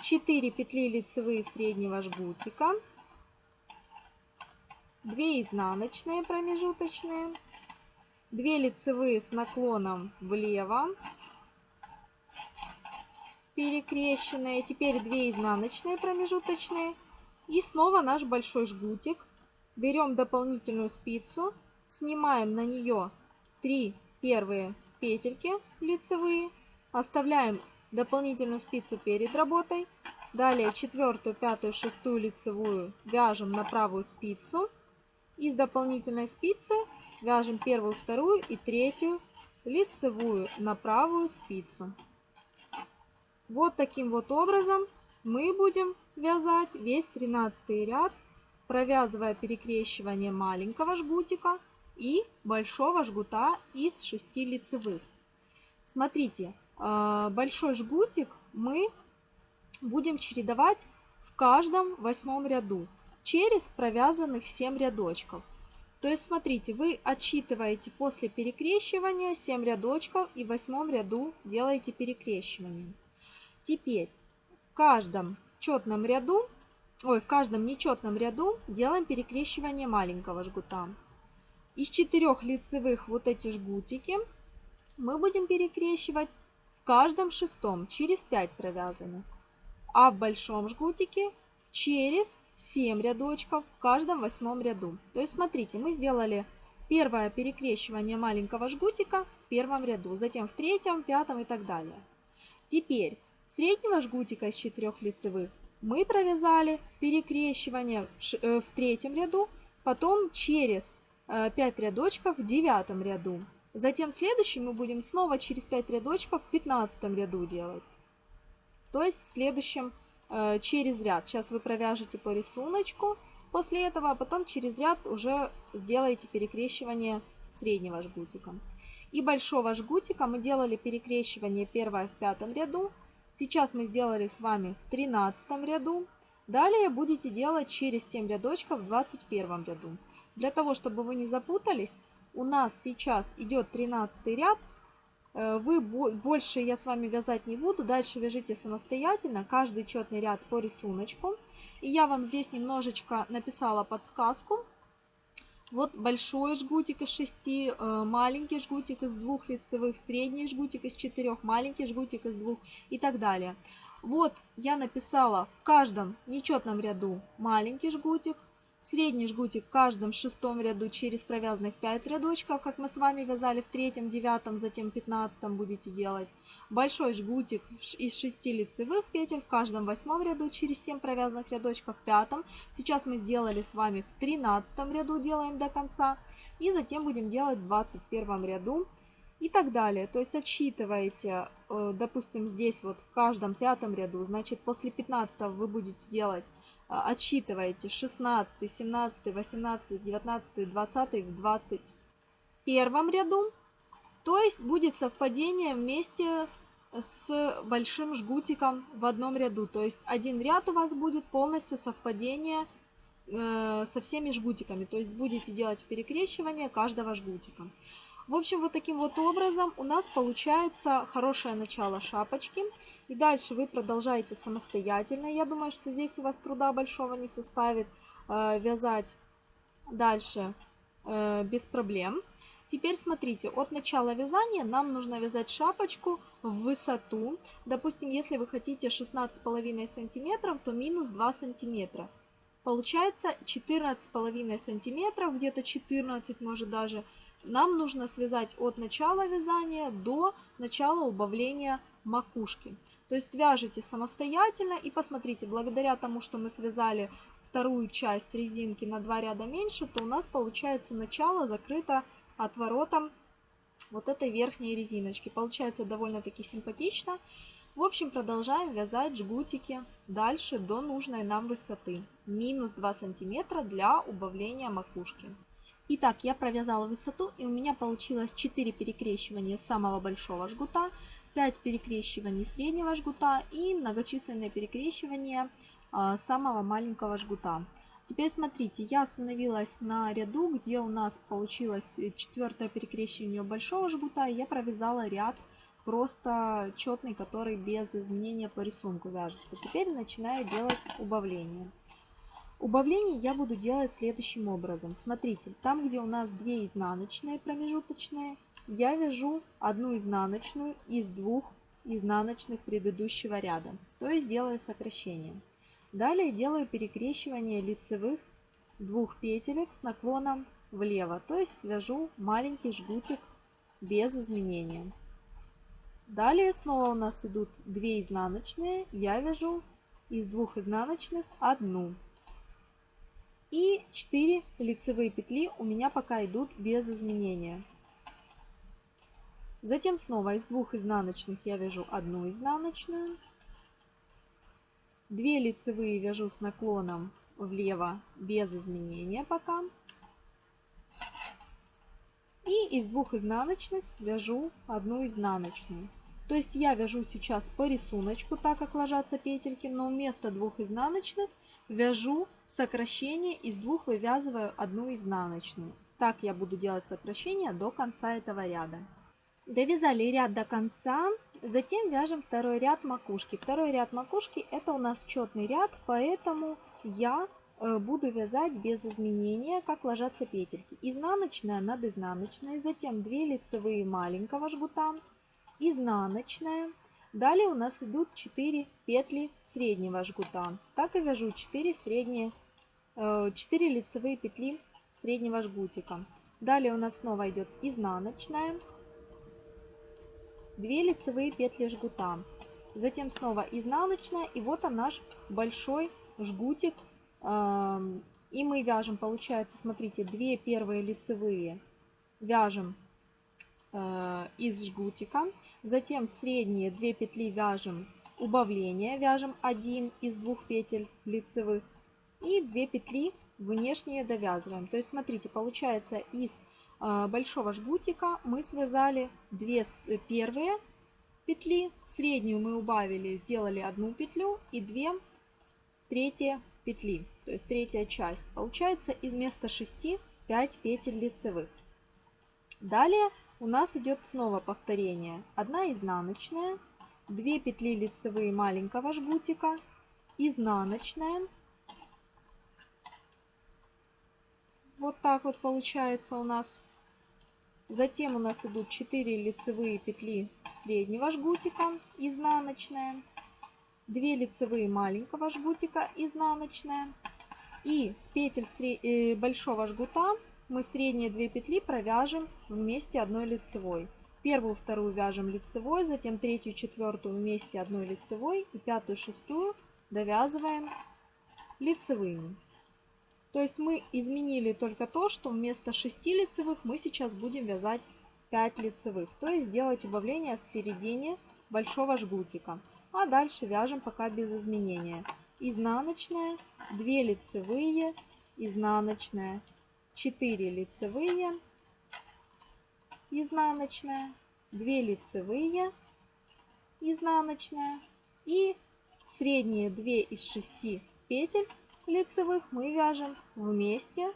4 петли лицевые среднего жгутика, 2 изнаночные промежуточные, 2 лицевые с наклоном влево, перекрещенные, теперь 2 изнаночные промежуточные и снова наш большой жгутик. Берем дополнительную спицу, снимаем на нее 3 первые петельки лицевые, оставляем дополнительную спицу перед работой. Далее четвертую, пятую, шестую лицевую вяжем на правую спицу. Из дополнительной спицы вяжем первую, вторую и третью лицевую на правую спицу. Вот таким вот образом мы будем вязать весь 13 ряд, провязывая перекрещивание маленького жгутика и большого жгута из 6 лицевых. Смотрите, а, большой жгутик мы будем чередовать в каждом восьмом ряду через провязанных 7 рядочков. То есть, смотрите, вы отсчитываете после перекрещивания 7 рядочков и в восьмом ряду делаете перекрещивание. Теперь в каждом четном ряду, ой, в каждом нечетном ряду делаем перекрещивание маленького жгута. Из четырех лицевых вот эти жгутики мы будем перекрещивать в каждом шестом через 5 провязанных, а в большом жгутике через 7 рядочков в каждом восьмом ряду. То есть смотрите, мы сделали первое перекрещивание маленького жгутика в первом ряду, затем в третьем, пятом и так далее. Теперь среднего жгутика из 4 лицевых мы провязали перекрещивание в э, третьем ряду, потом через 5 э, рядочков в девятом ряду. Затем следующий мы будем снова через 5 рядочков в 15 ряду делать. То есть в следующем э, через ряд. Сейчас вы провяжете по рисунку после этого, а потом через ряд уже сделаете перекрещивание среднего жгутика. И большого жгутика мы делали перекрещивание первое в пятом ряду. Сейчас мы сделали с вами в 13 ряду. Далее будете делать через 7 рядочков в 21 ряду. Для того, чтобы вы не запутались, у нас сейчас идет 13 ряд. Э, вы больше я с вами вязать не буду. Дальше вяжите самостоятельно каждый четный ряд по рисунку. И я вам здесь немножечко написала подсказку. Вот большой жгутик из 6, э, маленький жгутик из двух лицевых, средний жгутик из 4, маленький жгутик из двух и так далее. Вот я написала в каждом нечетном ряду маленький жгутик, Средний жгутик в каждом шестом ряду через провязанных 5 рядочков, как мы с вами вязали в третьем, девятом, затем пятнадцатом будете делать. Большой жгутик из 6 лицевых петель в каждом восьмом ряду через 7 провязанных рядочков в пятом. Сейчас мы сделали с вами в тринадцатом ряду, делаем до конца. И затем будем делать в 21 ряду и так далее. То есть отсчитываете, э, допустим, здесь вот в каждом пятом ряду, значит после 15 вы будете делать отсчитываете 16, 17, 18, 19, 20 в 21 ряду. То есть будет совпадение вместе с большим жгутиком в одном ряду. То есть один ряд у вас будет полностью совпадение э, со всеми жгутиками. То есть будете делать перекрещивание каждого жгутика. В общем, вот таким вот образом у нас получается хорошее начало шапочки. И дальше вы продолжаете самостоятельно. Я думаю, что здесь у вас труда большого не составит э, вязать дальше э, без проблем. Теперь смотрите, от начала вязания нам нужно вязать шапочку в высоту. Допустим, если вы хотите 16,5 сантиметров, то минус 2 сантиметра. Получается 14,5 сантиметров, где-то 14 может даже. Нам нужно связать от начала вязания до начала убавления макушки. То есть вяжете самостоятельно и посмотрите, благодаря тому, что мы связали вторую часть резинки на два ряда меньше, то у нас получается начало закрыто отворотом вот этой верхней резиночки. Получается довольно-таки симпатично. В общем, продолжаем вязать жгутики дальше до нужной нам высоты. Минус 2 сантиметра для убавления макушки. Итак, я провязала высоту и у меня получилось 4 перекрещивания самого большого жгута, 5 перекрещиваний среднего жгута и многочисленные перекрещивания а, самого маленького жгута. Теперь смотрите, я остановилась на ряду, где у нас получилось четвертое перекрещивание большого жгута, и я провязала ряд просто четный, который без изменения по рисунку вяжется. Теперь начинаю делать убавление. Убавление я буду делать следующим образом. Смотрите, там, где у нас 2 изнаночные промежуточные, я вяжу одну изнаночную из двух изнаночных предыдущего ряда. То есть делаю сокращение. Далее делаю перекрещивание лицевых двух петелек с наклоном влево. То есть вяжу маленький жгутик без изменения. Далее снова у нас идут 2 изнаночные. Я вяжу из двух изнаночных одну. И 4 лицевые петли у меня пока идут без изменения. Затем снова из двух изнаночных я вяжу одну изнаночную. 2 лицевые вяжу с наклоном влево без изменения пока. И из двух изнаночных вяжу одну изнаночную. То есть я вяжу сейчас по рисунку, так как ложатся петельки, но вместо двух изнаночных вяжу сокращение, из двух вывязываю одну изнаночную. Так я буду делать сокращение до конца этого ряда. Довязали ряд до конца, затем вяжем второй ряд макушки. Второй ряд макушки это у нас четный ряд, поэтому я э, буду вязать без изменения, как ложатся петельки. Изнаночная над изнаночной, затем 2 лицевые маленького жгута, изнаночная. Далее у нас идут 4 петли среднего жгута. Так и вяжу 4 средние, 4 э, лицевые петли среднего жгутика. Далее у нас снова идет изнаночная, 2 лицевые петли жгута. Затем снова изнаночная и вот он наш большой жгутик. Эм, и мы вяжем, получается, смотрите, 2 первые лицевые вяжем э, из жгутика. Затем средние 2 петли вяжем убавление, вяжем 1 из двух петель лицевых. И 2 петли внешние довязываем. То есть, смотрите, получается из э, большого жгутика мы связали 2 э, первые петли, среднюю мы убавили, сделали одну петлю и 2 третьи петли, то есть третья часть. Получается вместо 6 5 петель лицевых. Далее у нас идет снова повторение. Одна изнаночная, 2 петли лицевые маленького жгутика, изнаночная. Вот так вот получается у нас. Затем у нас идут 4 лицевые петли среднего жгутика, изнаночная, 2 лицевые маленького жгутика, изнаночная. И с петель э, большого жгута мы средние 2 петли провяжем вместе одной лицевой. Первую, вторую вяжем лицевой, затем третью, четвертую вместе одной лицевой и пятую, шестую довязываем лицевыми. То есть мы изменили только то, что вместо 6 лицевых мы сейчас будем вязать 5 лицевых. То есть делать убавление в середине большого жгутика. А дальше вяжем пока без изменения. Изнаночная, 2 лицевые, изнаночная, 4 лицевые, изнаночная, 2 лицевые, изнаночная и средние 2 из 6 петель лицевых мы вяжем вместе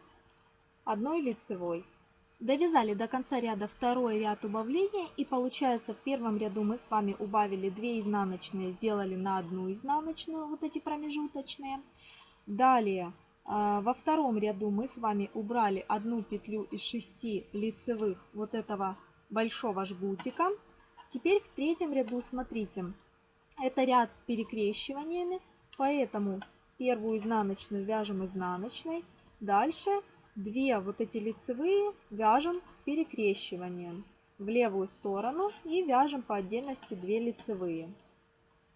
одной лицевой. Довязали до конца ряда второй ряд убавления и получается в первом ряду мы с вами убавили 2 изнаночные, сделали на одну изнаночную вот эти промежуточные. Далее во втором ряду мы с вами убрали одну петлю из 6 лицевых вот этого большого жгутика. Теперь в третьем ряду, смотрите, это ряд с перекрещиваниями, поэтому первую изнаночную вяжем изнаночной. Дальше две вот эти лицевые вяжем с перекрещиванием в левую сторону и вяжем по отдельности 2 лицевые.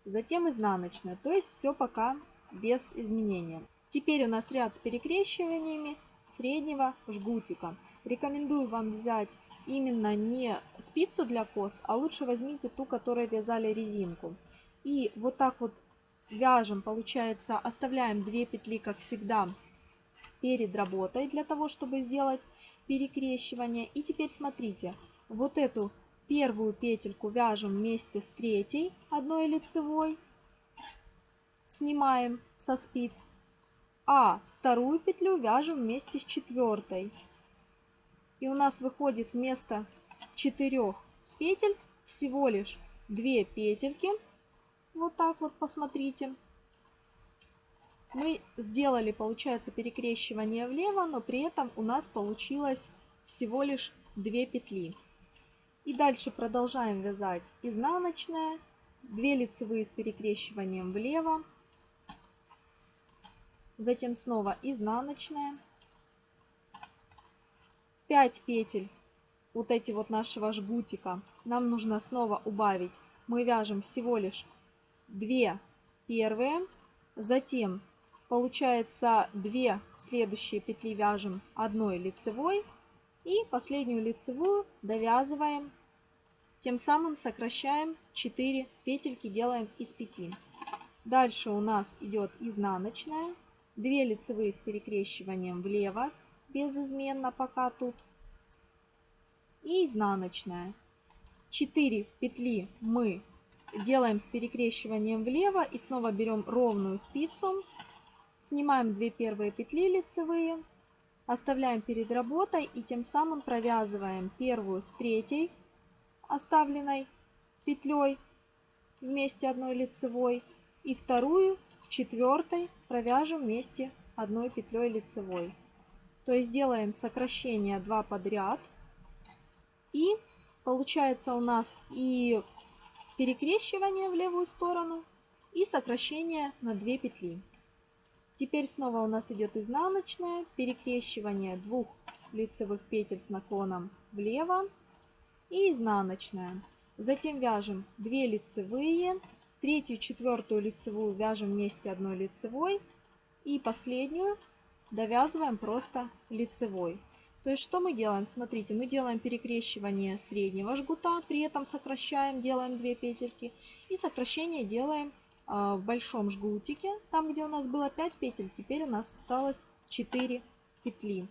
Затем изнаночная, то есть все пока без изменения. Теперь у нас ряд с перекрещиваниями среднего жгутика. Рекомендую вам взять именно не спицу для кос, а лучше возьмите ту, которой вязали резинку. И вот так вот вяжем, получается, оставляем 2 петли, как всегда, перед работой, для того, чтобы сделать перекрещивание. И теперь смотрите, вот эту первую петельку вяжем вместе с третьей одной лицевой, снимаем со спиц а вторую петлю вяжем вместе с четвертой. И у нас выходит вместо четырех петель всего лишь 2 петельки. Вот так вот, посмотрите. Мы сделали, получается, перекрещивание влево, но при этом у нас получилось всего лишь 2 петли. И дальше продолжаем вязать изнаночная, 2 лицевые с перекрещиванием влево, затем снова изнаночная, 5 петель вот эти вот нашего жгутика нам нужно снова убавить. Мы вяжем всего лишь 2 первые, затем получается 2 следующие петли вяжем одной лицевой и последнюю лицевую довязываем. Тем самым сокращаем 4 петельки, делаем из 5. Дальше у нас идет изнаночная, 2 лицевые с перекрещиванием влево, безызменно пока тут и изнаночная. 4 петли мы делаем с перекрещиванием влево и снова берем ровную спицу, снимаем 2 первые петли лицевые, оставляем перед работой и тем самым провязываем первую с третьей оставленной петлей вместе одной лицевой и вторую с четвертой провяжем вместе одной петлей лицевой. То есть делаем сокращение 2 подряд и получается у нас и перекрещивание в левую сторону, и сокращение на 2 петли. Теперь снова у нас идет изнаночная, перекрещивание двух лицевых петель с наклоном влево и изнаночная. Затем вяжем 2 лицевые, третью, четвертую лицевую вяжем вместе одной лицевой и последнюю довязываем просто лицевой. То есть что мы делаем? Смотрите, мы делаем перекрещивание среднего жгута, при этом сокращаем, делаем 2 петельки. И сокращение делаем э, в большом жгутике, там где у нас было 5 петель, теперь у нас осталось 4 петли.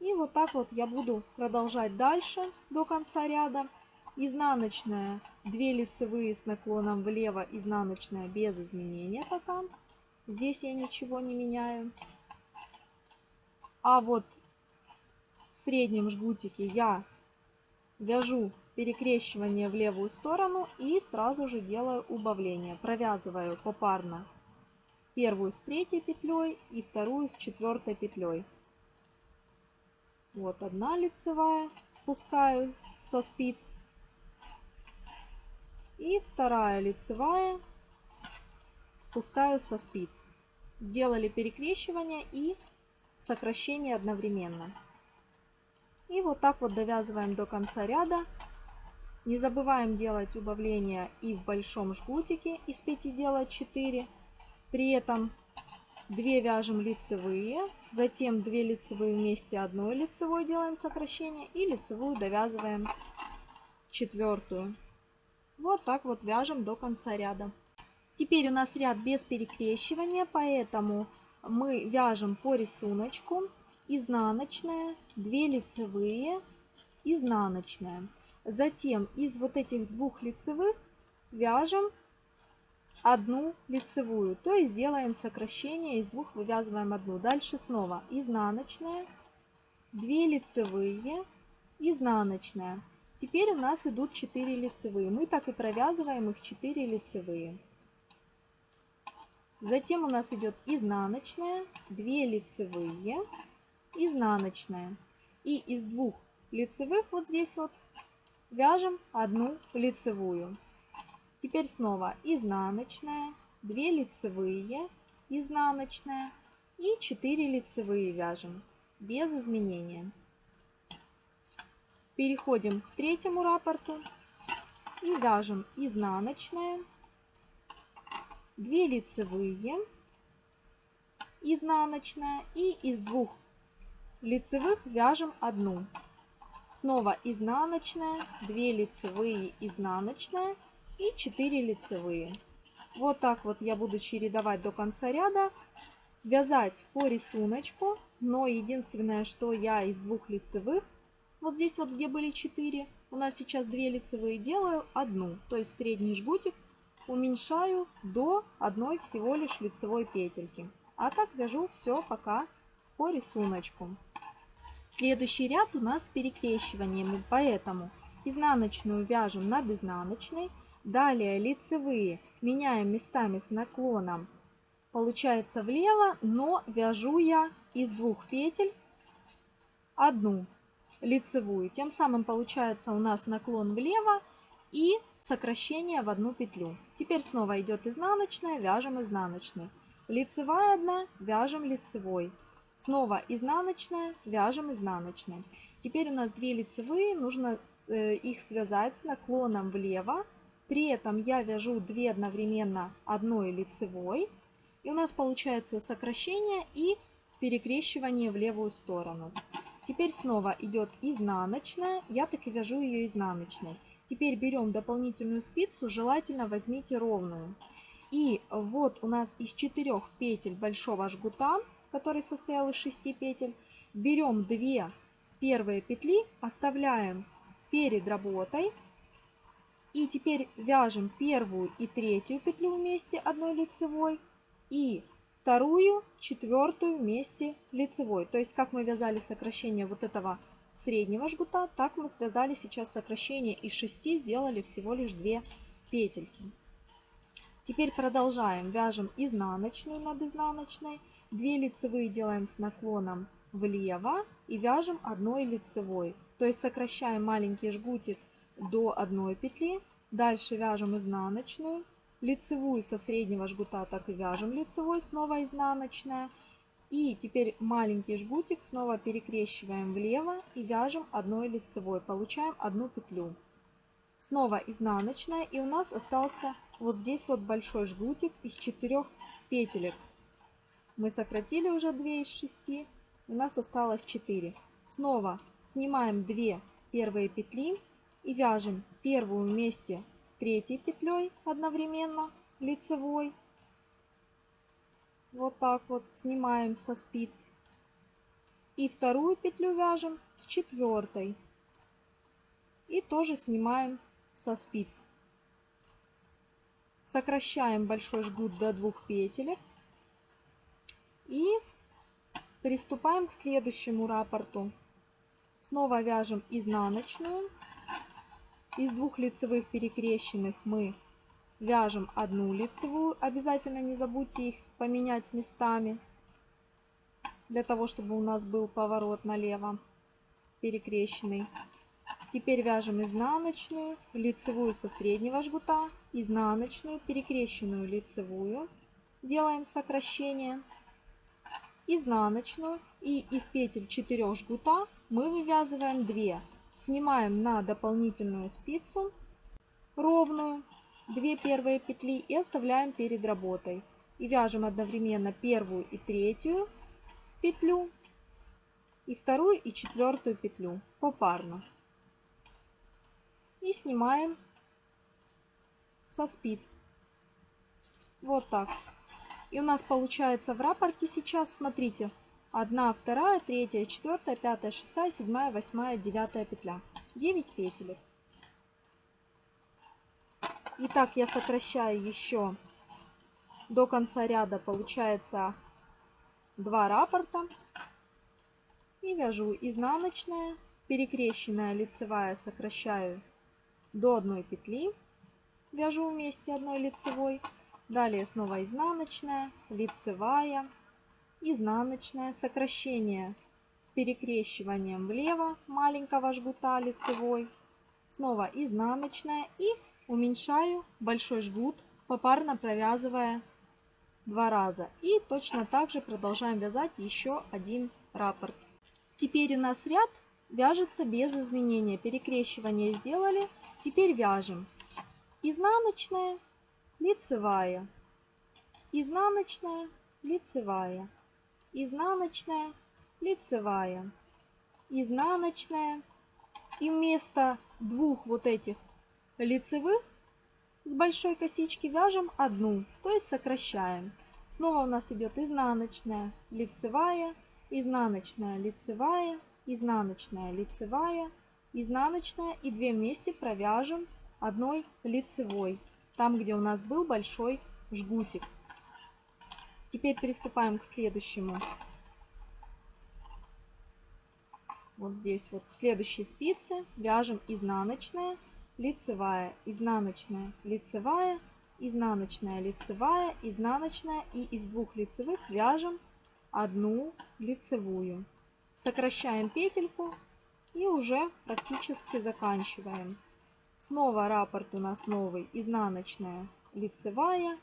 И вот так вот я буду продолжать дальше до конца ряда. Изнаночная 2 лицевые с наклоном влево, изнаночная без изменения пока. Здесь я ничего не меняю. А вот в среднем жгутике я вяжу перекрещивание в левую сторону и сразу же делаю убавление. Провязываю попарно первую с третьей петлей и вторую с четвертой петлей. Вот одна лицевая, спускаю со спиц. И вторая лицевая, спускаю со спиц. Сделали перекрещивание и сокращение одновременно. И вот так вот довязываем до конца ряда. Не забываем делать убавления и в большом жгутике из 5 делать 4. При этом 2 вяжем лицевые, затем 2 лицевые вместе одной лицевой делаем сокращение и лицевую довязываем четвертую. Вот так вот вяжем до конца ряда. Теперь у нас ряд без перекрещивания, поэтому мы вяжем по рисунку изнаночная, 2 лицевые, изнаночная. Затем из вот этих двух лицевых вяжем одну лицевую, то есть делаем сокращение, из двух вывязываем одну. Дальше снова изнаночная, 2 лицевые, изнаночная. Теперь у нас идут 4 лицевые. Мы так и провязываем их 4 лицевые. Затем у нас идет изнаночная, 2 лицевые, изнаночная. И из двух лицевых вот здесь вот вяжем одну лицевую. Теперь снова изнаночная, 2 лицевые, изнаночная и 4 лицевые вяжем без изменения. Переходим к третьему раппорту и вяжем изнаночная, 2 лицевые, изнаночная и из двух лицевых вяжем одну. Снова изнаночная, 2 лицевые, изнаночная и 4 лицевые. Вот так вот я буду чередовать до конца ряда. Вязать по рисунку, но единственное, что я из двух лицевых, вот здесь вот где были 4, у нас сейчас 2 лицевые, делаю одну. То есть средний жгутик уменьшаю до одной всего лишь лицевой петельки. А так вяжу все пока по рисунку. Следующий ряд у нас с перекрещиваниями, поэтому изнаночную вяжем над изнаночной, далее лицевые меняем местами с наклоном, получается влево, но вяжу я из двух петель одну лицевую. Тем самым получается у нас наклон влево и сокращение в одну петлю. Теперь снова идет изнаночная, вяжем изнаночной. Лицевая одна, вяжем лицевой. Снова изнаночная, вяжем изнаночной. Теперь у нас две лицевые, нужно э, их связать с наклоном влево. При этом я вяжу 2 одновременно одной лицевой. И у нас получается сокращение и перекрещивание в левую сторону. Теперь снова идет изнаночная, я так и вяжу ее изнаночной. Теперь берем дополнительную спицу, желательно возьмите ровную. И вот у нас из четырех петель большого жгута, который состоял из 6 петель, берем 2 первые петли, оставляем перед работой. И теперь вяжем первую и третью петлю вместе одной лицевой и вторую, четвертую вместе лицевой. То есть как мы вязали сокращение вот этого среднего жгута, так мы связали сейчас сокращение из 6, сделали всего лишь 2 петельки. Теперь продолжаем. Вяжем изнаночную над изнаночной. 2 лицевые делаем с наклоном влево и вяжем одной лицевой. То есть сокращаем маленький жгутик до одной петли. Дальше вяжем изнаночную лицевую со среднего жгута так и вяжем лицевой, снова изнаночная. И теперь маленький жгутик снова перекрещиваем влево и вяжем одной лицевой. Получаем одну петлю. Снова изнаночная и у нас остался вот здесь вот большой жгутик из четырех петелек. Мы сократили уже 2 из 6, у нас осталось 4. Снова снимаем 2 первые петли и вяжем первую вместе третьей петлей одновременно лицевой. Вот так вот снимаем со спиц. И вторую петлю вяжем с четвертой. И тоже снимаем со спиц. Сокращаем большой жгут до двух петелек. И приступаем к следующему раппорту. Снова вяжем изнаночную из двух лицевых перекрещенных мы вяжем одну лицевую. Обязательно не забудьте их поменять местами, для того, чтобы у нас был поворот налево перекрещенный. Теперь вяжем изнаночную, лицевую со среднего жгута, изнаночную, перекрещенную лицевую. Делаем сокращение. Изнаночную и из петель 4 жгута мы вывязываем 2 Снимаем на дополнительную спицу ровную 2 первые петли и оставляем перед работой. И вяжем одновременно первую и третью петлю и вторую и четвертую петлю попарно. И снимаем со спиц. Вот так. И у нас получается в рапорте сейчас, смотрите, Одна, вторая, третья, четвертая, пятая, шестая, седьмая, восьмая, девятая петля. 9 петелек. Итак, я сокращаю еще до конца ряда, получается 2 раппорта. И вяжу изнаночная, перекрещенная лицевая сокращаю до одной петли. Вяжу вместе одной лицевой. Далее снова изнаночная, лицевая, изнаночное сокращение с перекрещиванием влево маленького жгута лицевой, снова изнаночная и уменьшаю большой жгут, попарно провязывая два раза. И точно так же продолжаем вязать еще один раппорт. Теперь у нас ряд вяжется без изменения. Перекрещивание сделали. Теперь вяжем изнаночная, лицевая, изнаночная, лицевая, изнаночная, лицевая, изнаночная. И вместо двух вот этих лицевых с большой косички вяжем одну, то есть сокращаем. Снова у нас идет изнаночная, лицевая, изнаночная, лицевая, изнаночная, лицевая, изнаночная и две вместе провяжем одной лицевой, там где у нас был большой жгутик. Теперь приступаем к следующему. вот здесь вот следующие спицы вяжем изнаночная, лицевая, изнаночная, лицевая, изнаночная, лицевая, изнаночная и из двух лицевых вяжем одну лицевую. Сокращаем петельку и уже практически заканчиваем. Снова раппорт у нас новый, изнаночная, лицевая,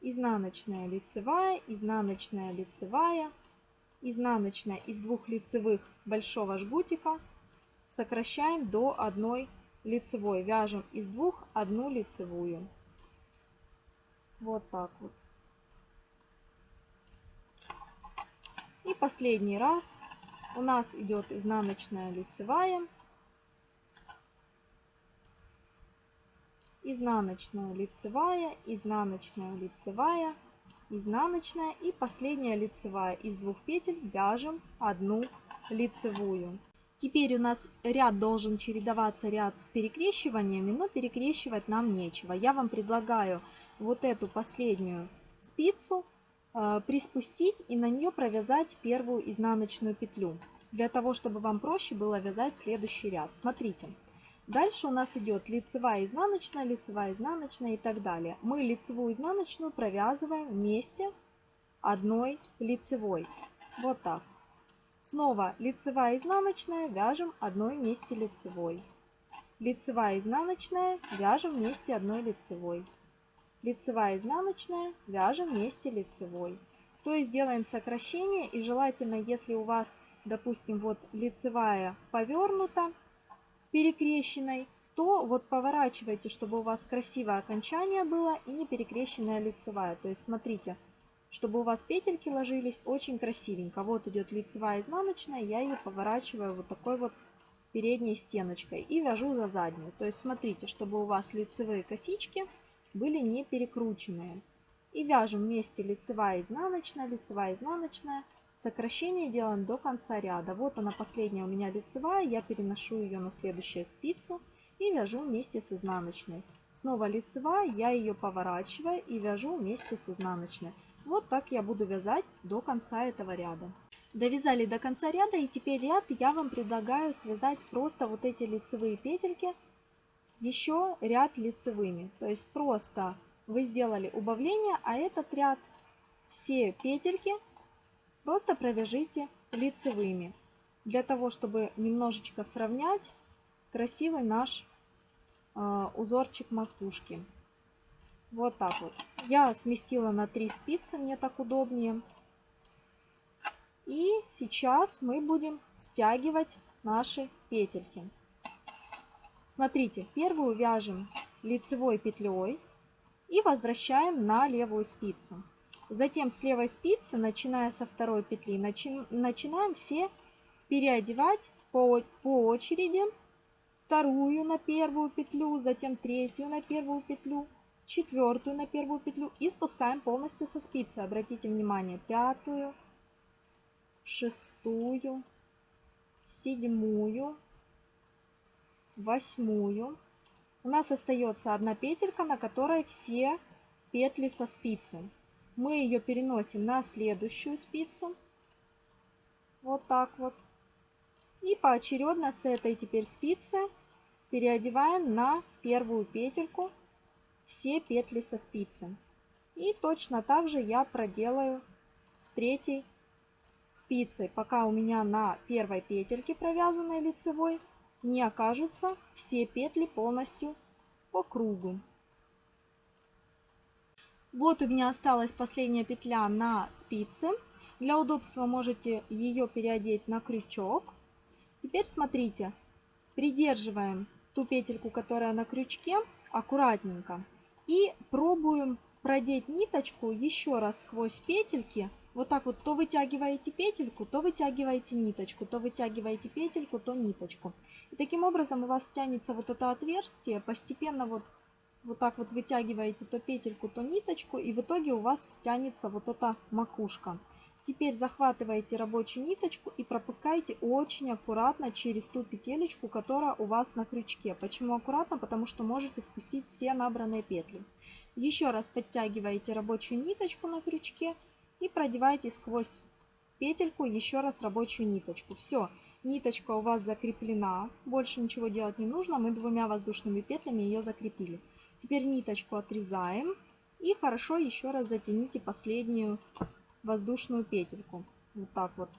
изнаночная, лицевая, изнаночная, лицевая, изнаночная из двух лицевых большого жгутика сокращаем до одной лицевой. Вяжем из двух одну лицевую. Вот так вот. И последний раз у нас идет изнаночная лицевая, изнаночная лицевая, изнаночная лицевая, изнаночная и последняя лицевая. Из двух петель вяжем одну лицевую. Теперь у нас ряд должен чередоваться ряд с перекрещиваниями, но перекрещивать нам нечего. Я вам предлагаю вот эту последнюю спицу э, приспустить и на нее провязать первую изнаночную петлю, для того, чтобы вам проще было вязать следующий ряд. Смотрите, дальше у нас идет лицевая, изнаночная, лицевая, изнаночная и так далее. Мы лицевую, изнаночную провязываем вместе одной лицевой. Вот так. Снова лицевая, изнаночная, вяжем одной вместе лицевой. Лицевая, изнаночная, вяжем вместе одной лицевой лицевая изнаночная, вяжем вместе лицевой. То есть делаем сокращение и желательно, если у вас, допустим, вот лицевая повернута перекрещенной, то вот поворачивайте, чтобы у вас красивое окончание было и не перекрещенная лицевая. То есть смотрите, чтобы у вас петельки ложились очень красивенько. Вот идет лицевая изнаночная, я ее поворачиваю вот такой вот передней стеночкой и вяжу за заднюю. То есть смотрите, чтобы у вас лицевые косички были не перекрученные. И вяжем вместе лицевая, изнаночная, лицевая, изнаночная. Сокращение делаем до конца ряда. Вот она последняя у меня лицевая, я переношу ее на следующую спицу и вяжу вместе с изнаночной. Снова лицевая, я ее поворачиваю и вяжу вместе с изнаночной. Вот так я буду вязать до конца этого ряда. Довязали до конца ряда и теперь ряд я вам предлагаю связать просто вот эти лицевые петельки еще ряд лицевыми. То есть просто вы сделали убавление, а этот ряд все петельки просто провяжите лицевыми. Для того, чтобы немножечко сравнять красивый наш э, узорчик макушки. Вот так вот. Я сместила на 3 спицы, мне так удобнее. И сейчас мы будем стягивать наши петельки. Смотрите, первую вяжем лицевой петлей и возвращаем на левую спицу. Затем с левой спицы, начиная со второй петли, начи начинаем все переодевать по, по очереди вторую на первую петлю, затем третью на первую петлю, четвертую на первую петлю и спускаем полностью со спицы. Обратите внимание, пятую, шестую, седьмую, восьмую. У нас остается одна петелька, на которой все петли со спицы. Мы ее переносим на следующую спицу. Вот так вот. И поочередно с этой теперь спицы переодеваем на первую петельку все петли со спицы. И точно так же я проделаю с третьей спицей, пока у меня на первой петельке провязанной лицевой не окажутся все петли полностью по кругу. Вот у меня осталась последняя петля на спице. Для удобства можете ее переодеть на крючок. Теперь смотрите, придерживаем ту петельку, которая на крючке, аккуратненько. И пробуем продеть ниточку еще раз сквозь петельки вот так вот то вытягиваете петельку, то вытягиваете ниточку, то вытягиваете петельку, то ниточку. И таким образом у вас тянется вот это отверстие, постепенно вот, вот так вот вытягиваете то петельку, то ниточку, и в итоге у вас стянется вот эта макушка. Теперь захватываете рабочую ниточку и пропускаете очень аккуратно через ту петелечку, которая у вас на крючке. Почему аккуратно? Потому что можете спустить все набранные петли. Еще раз подтягиваете рабочую ниточку на крючке и продеваете сквозь петельку еще раз рабочую ниточку. Все, ниточка у вас закреплена, больше ничего делать не нужно, мы двумя воздушными петлями ее закрепили. Теперь ниточку отрезаем и хорошо еще раз затяните последнюю воздушную петельку. Вот так вот,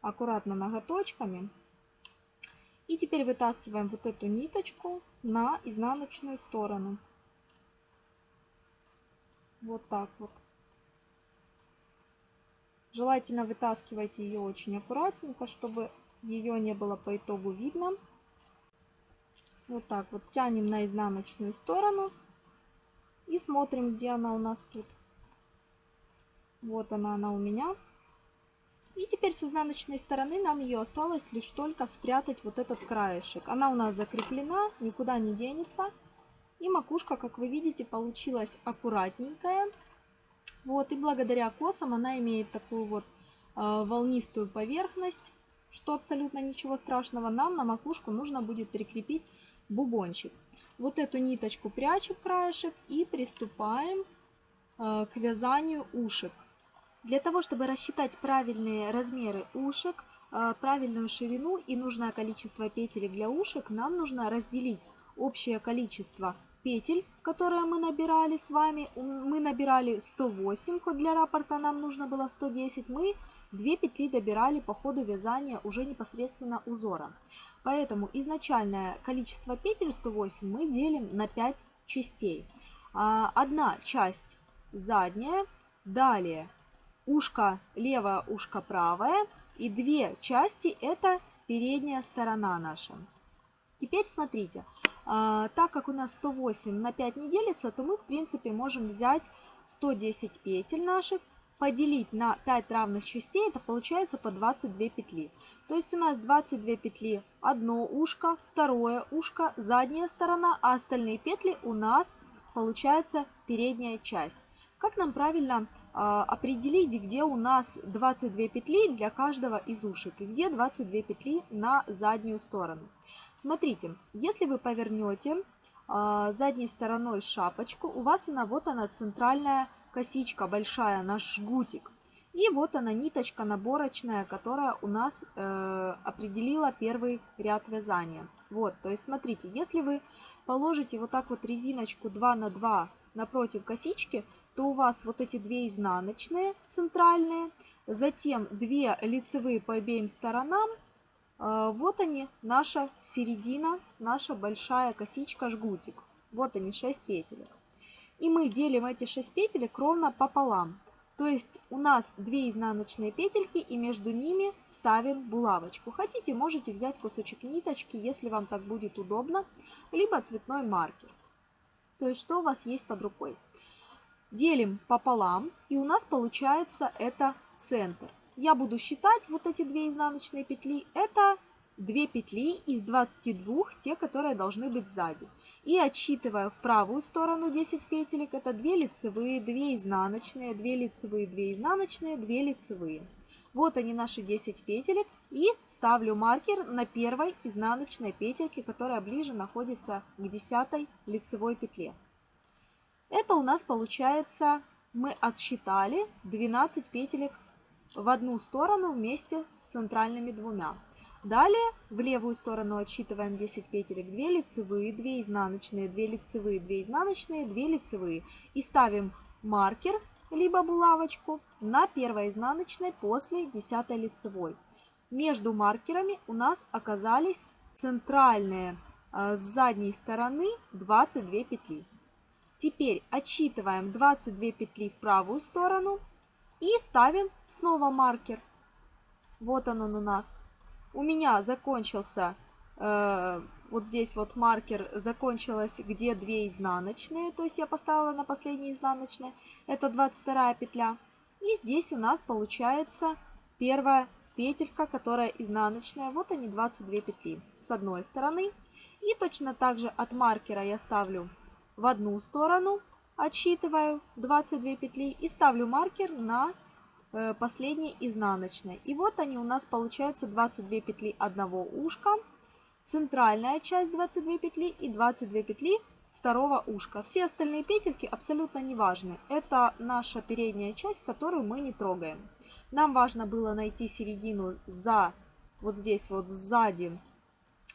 аккуратно ноготочками. И теперь вытаскиваем вот эту ниточку на изнаночную сторону. Вот так вот. Желательно вытаскивайте ее очень аккуратненько, чтобы ее не было по итогу видно. Вот так вот тянем на изнаночную сторону и смотрим, где она у нас тут. Вот она, она у меня. И теперь с изнаночной стороны нам ее осталось лишь только спрятать вот этот краешек. Она у нас закреплена, никуда не денется. И макушка, как вы видите, получилась аккуратненькая. Вот, и благодаря косам она имеет такую вот э, волнистую поверхность, что абсолютно ничего страшного. Нам на макушку нужно будет прикрепить бубончик. Вот эту ниточку прячем краешек и приступаем э, к вязанию ушек. Для того, чтобы рассчитать правильные размеры ушек, э, правильную ширину и нужное количество петель для ушек, нам нужно разделить общее количество петель, которые мы набирали с вами. Мы набирали 108, ход для рапорта нам нужно было 110. Мы 2 петли добирали по ходу вязания уже непосредственно узора. Поэтому изначальное количество петель 108 мы делим на 5 частей. А, одна часть задняя, далее ушко левое, ушко правое. И две части это передняя сторона наша. Теперь смотрите, а, так как у нас 108 на 5 не делится, то мы в принципе можем взять 110 петель наших, поделить на 5 равных частей, это получается по 22 петли. То есть у нас 22 петли, одно ушко, второе ушко, задняя сторона, а остальные петли у нас получается передняя часть. Как нам правильно а, определить, где у нас 22 петли для каждого из ушек и где 22 петли на заднюю сторону. Смотрите, если вы повернете а, задней стороной шапочку, у вас она вот она центральная косичка большая, наш жгутик. И вот она ниточка наборочная, которая у нас э, определила первый ряд вязания. Вот, то есть смотрите, если вы положите вот так вот резиночку 2 на 2 напротив косички, то у вас вот эти две изнаночные центральные, затем две лицевые по обеим сторонам. Э, вот они, наша середина, наша большая косичка жгутик. Вот они, 6 петелек. И мы делим эти 6 петелек ровно пополам. То есть у нас 2 изнаночные петельки и между ними ставим булавочку. Хотите, можете взять кусочек ниточки, если вам так будет удобно, либо цветной маркер. То есть что у вас есть под рукой делим пополам, и у нас получается это центр. Я буду считать вот эти две изнаночные петли. Это 2 петли из 22, те, которые должны быть сзади. И отсчитывая в правую сторону 10 петелек, это 2 лицевые, 2 изнаночные, 2 лицевые, 2 изнаночные, 2 лицевые. Вот они наши 10 петелек. И ставлю маркер на первой изнаночной петельке, которая ближе находится к 10 лицевой петле. Это у нас получается, мы отсчитали 12 петелек в одну сторону вместе с центральными двумя. Далее в левую сторону отсчитываем 10 петелек, 2 лицевые, 2 изнаночные, 2 лицевые, 2 изнаночные, 2 лицевые. И ставим маркер, либо булавочку, на первой изнаночной после 10 лицевой. Между маркерами у нас оказались центральные э, с задней стороны 22 петли. Теперь отсчитываем 22 петли в правую сторону и ставим снова маркер. Вот он, он у нас. У меня закончился, э, вот здесь вот маркер закончилась, где 2 изнаночные, то есть я поставила на последние изнаночные, это 22 петля. И здесь у нас получается первая петелька, которая изнаночная, вот они 22 петли с одной стороны. И точно так же от маркера я ставлю в одну сторону, отсчитываю 22 петли и ставлю маркер на последней изнаночной. И вот они у нас получаются 22 петли одного ушка, центральная часть 22 петли и 22 петли второго ушка. Все остальные петельки абсолютно не важны. Это наша передняя часть, которую мы не трогаем. Нам важно было найти середину за вот здесь вот сзади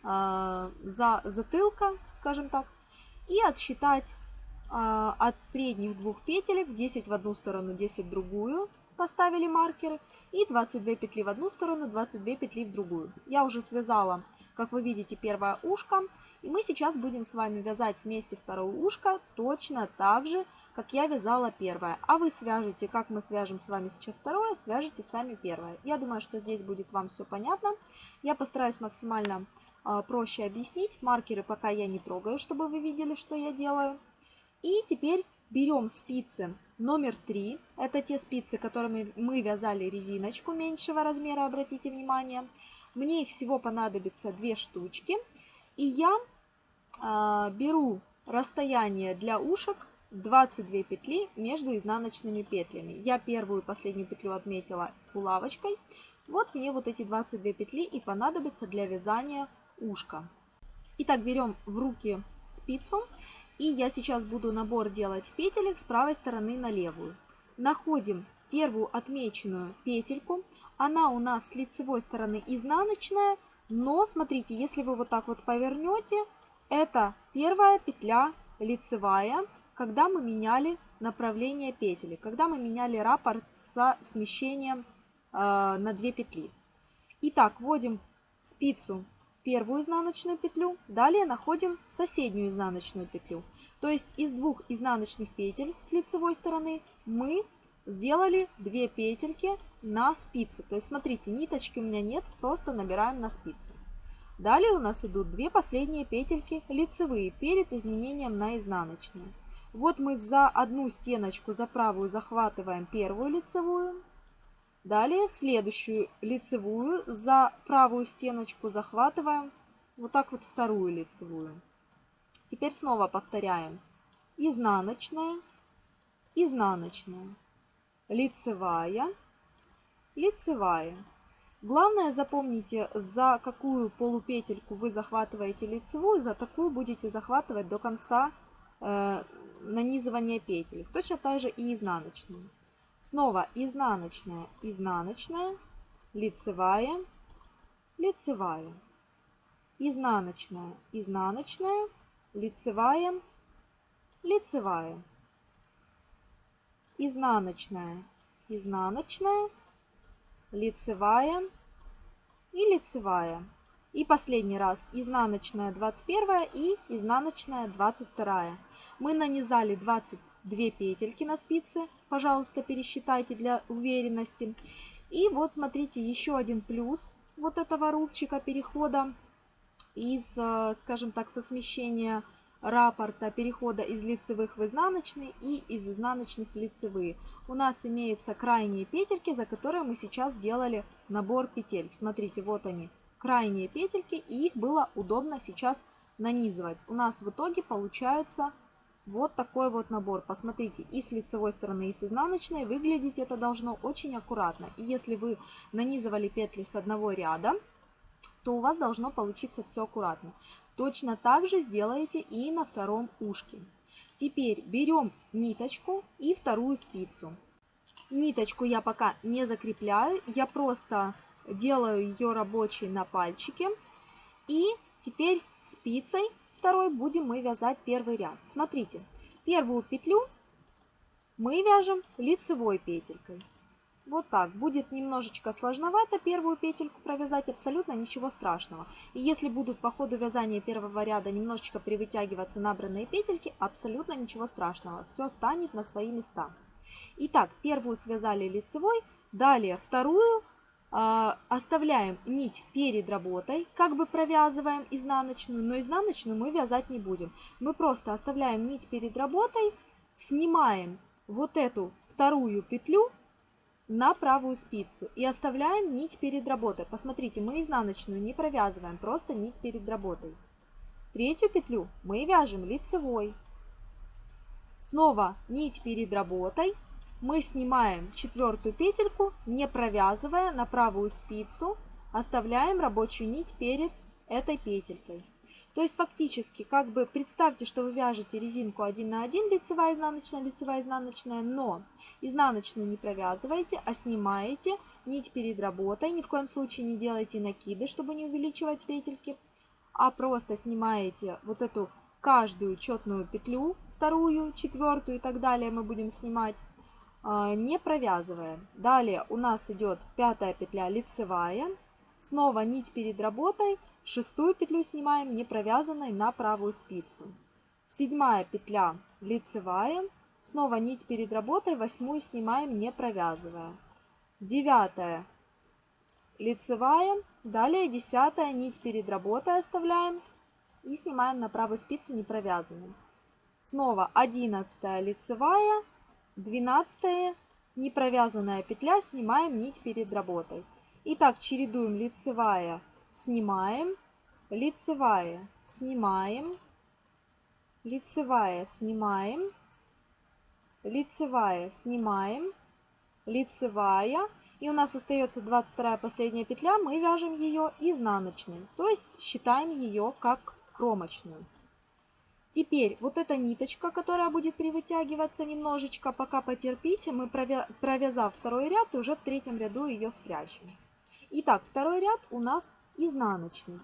э, за затылка, скажем так, и отсчитать э, от средних двух петелек 10 в одну сторону, 10 в другую, поставили маркеры, и 22 петли в одну сторону, 22 петли в другую. Я уже связала, как вы видите, первое ушко, и мы сейчас будем с вами вязать вместе второе ушко точно так же, как я вязала первое. А вы свяжете, как мы свяжем с вами сейчас второе, свяжете сами первое. Я думаю, что здесь будет вам все понятно. Я постараюсь максимально э, проще объяснить. Маркеры пока я не трогаю, чтобы вы видели, что я делаю. И теперь берем спицы номер 3. Это те спицы, которыми мы вязали резиночку меньшего размера, обратите внимание. Мне их всего понадобится две штучки. И я э, беру расстояние для ушек 22 петли между изнаночными петлями. Я первую и последнюю петлю отметила булавочкой. Вот мне вот эти 22 петли и понадобятся для вязания ушка. Итак, берем в руки спицу. И я сейчас буду набор делать петелек с правой стороны на левую. Находим первую отмеченную петельку. Она у нас с лицевой стороны изнаночная. Но смотрите, если вы вот так вот повернете, это первая петля лицевая когда мы меняли направление петли, когда мы меняли раппорт со смещением э, на 2 петли. Итак, вводим спицу первую изнаночную петлю, далее находим соседнюю изнаночную петлю. То есть из двух изнаночных петель с лицевой стороны мы сделали 2 петельки на спице. То есть смотрите, ниточки у меня нет, просто набираем на спицу. Далее у нас идут две последние петельки лицевые перед изменением на изнаночные. Вот мы за одну стеночку, за правую захватываем первую лицевую. Далее в следующую лицевую за правую стеночку захватываем вот так вот вторую лицевую. Теперь снова повторяем. Изнаночная, изнаночная, лицевая, лицевая. Главное запомните, за какую полупетельку вы захватываете лицевую, за такую будете захватывать до конца э, нанизывание петель. Точно так же и изнаночную. Снова изнаночная, изнаночная, лицевая, лицевая. Изнаночная, изнаночная, лицевая, лицевая. Изнаночная, изнаночная, лицевая и лицевая. И последний раз изнаночная 21 и изнаночная 22 мы нанизали 22 петельки на спице. Пожалуйста, пересчитайте для уверенности. И вот смотрите, еще один плюс вот этого рубчика перехода из, э, скажем так, со смещения раппорта перехода из лицевых в изнаночные и из изнаночных в лицевые. У нас имеются крайние петельки, за которые мы сейчас сделали набор петель. Смотрите, вот они, крайние петельки, и их было удобно сейчас нанизывать. У нас в итоге получается вот такой вот набор. Посмотрите, и с лицевой стороны, и с изнаночной выглядеть это должно очень аккуратно. И если вы нанизывали петли с одного ряда, то у вас должно получиться все аккуратно. Точно так же сделаете и на втором ушке. Теперь берем ниточку и вторую спицу. Ниточку я пока не закрепляю, я просто делаю ее рабочей на пальчике. И теперь спицей второй будем мы вязать первый ряд. Смотрите, первую петлю мы вяжем лицевой петелькой. Вот так. Будет немножечко сложновато первую петельку провязать, абсолютно ничего страшного. И если будут по ходу вязания первого ряда немножечко привытягиваться набранные петельки, абсолютно ничего страшного. Все станет на свои места. Итак, первую связали лицевой, далее вторую а, оставляем нить перед работой, как бы провязываем изнаночную, но изнаночную мы вязать не будем. Мы просто оставляем нить перед работой, снимаем вот эту вторую петлю на правую спицу и оставляем нить перед работой. Посмотрите, мы изнаночную не провязываем, просто нить перед работой. Третью петлю мы вяжем лицевой. Снова нить перед работой, мы снимаем четвертую петельку, не провязывая на правую спицу, оставляем рабочую нить перед этой петелькой. То есть фактически, как бы представьте, что вы вяжете резинку 1 на 1, лицевая, изнаночная, лицевая, изнаночная, но изнаночную не провязываете, а снимаете нить перед работой. Ни в коем случае не делайте накиды, чтобы не увеличивать петельки, а просто снимаете вот эту каждую четную петлю, вторую, четвертую и так далее мы будем снимать, а, не провязывая. Далее у нас идет пятая петля лицевая, снова нить перед работой, шестую петлю снимаем не провязанной на правую спицу. Седьмая петля лицевая, снова нить перед работой, восьмую снимаем не провязывая. Девятая лицевая, далее десятая нить перед работой оставляем и снимаем на правую спицу не провязанной. Снова одиннадцатая лицевая, двенадцатая не провязанная петля, снимаем нить перед работой. Итак, чередуем лицевая, снимаем, лицевая, снимаем, лицевая, снимаем, лицевая, снимаем, лицевая, и у нас остается 22 последняя петля, мы вяжем ее изнаночной, то есть считаем ее как кромочную. Теперь вот эта ниточка, которая будет привытягиваться немножечко, пока потерпите, мы провязав второй ряд, уже в третьем ряду ее спрячем. Итак, второй ряд у нас изнаночный.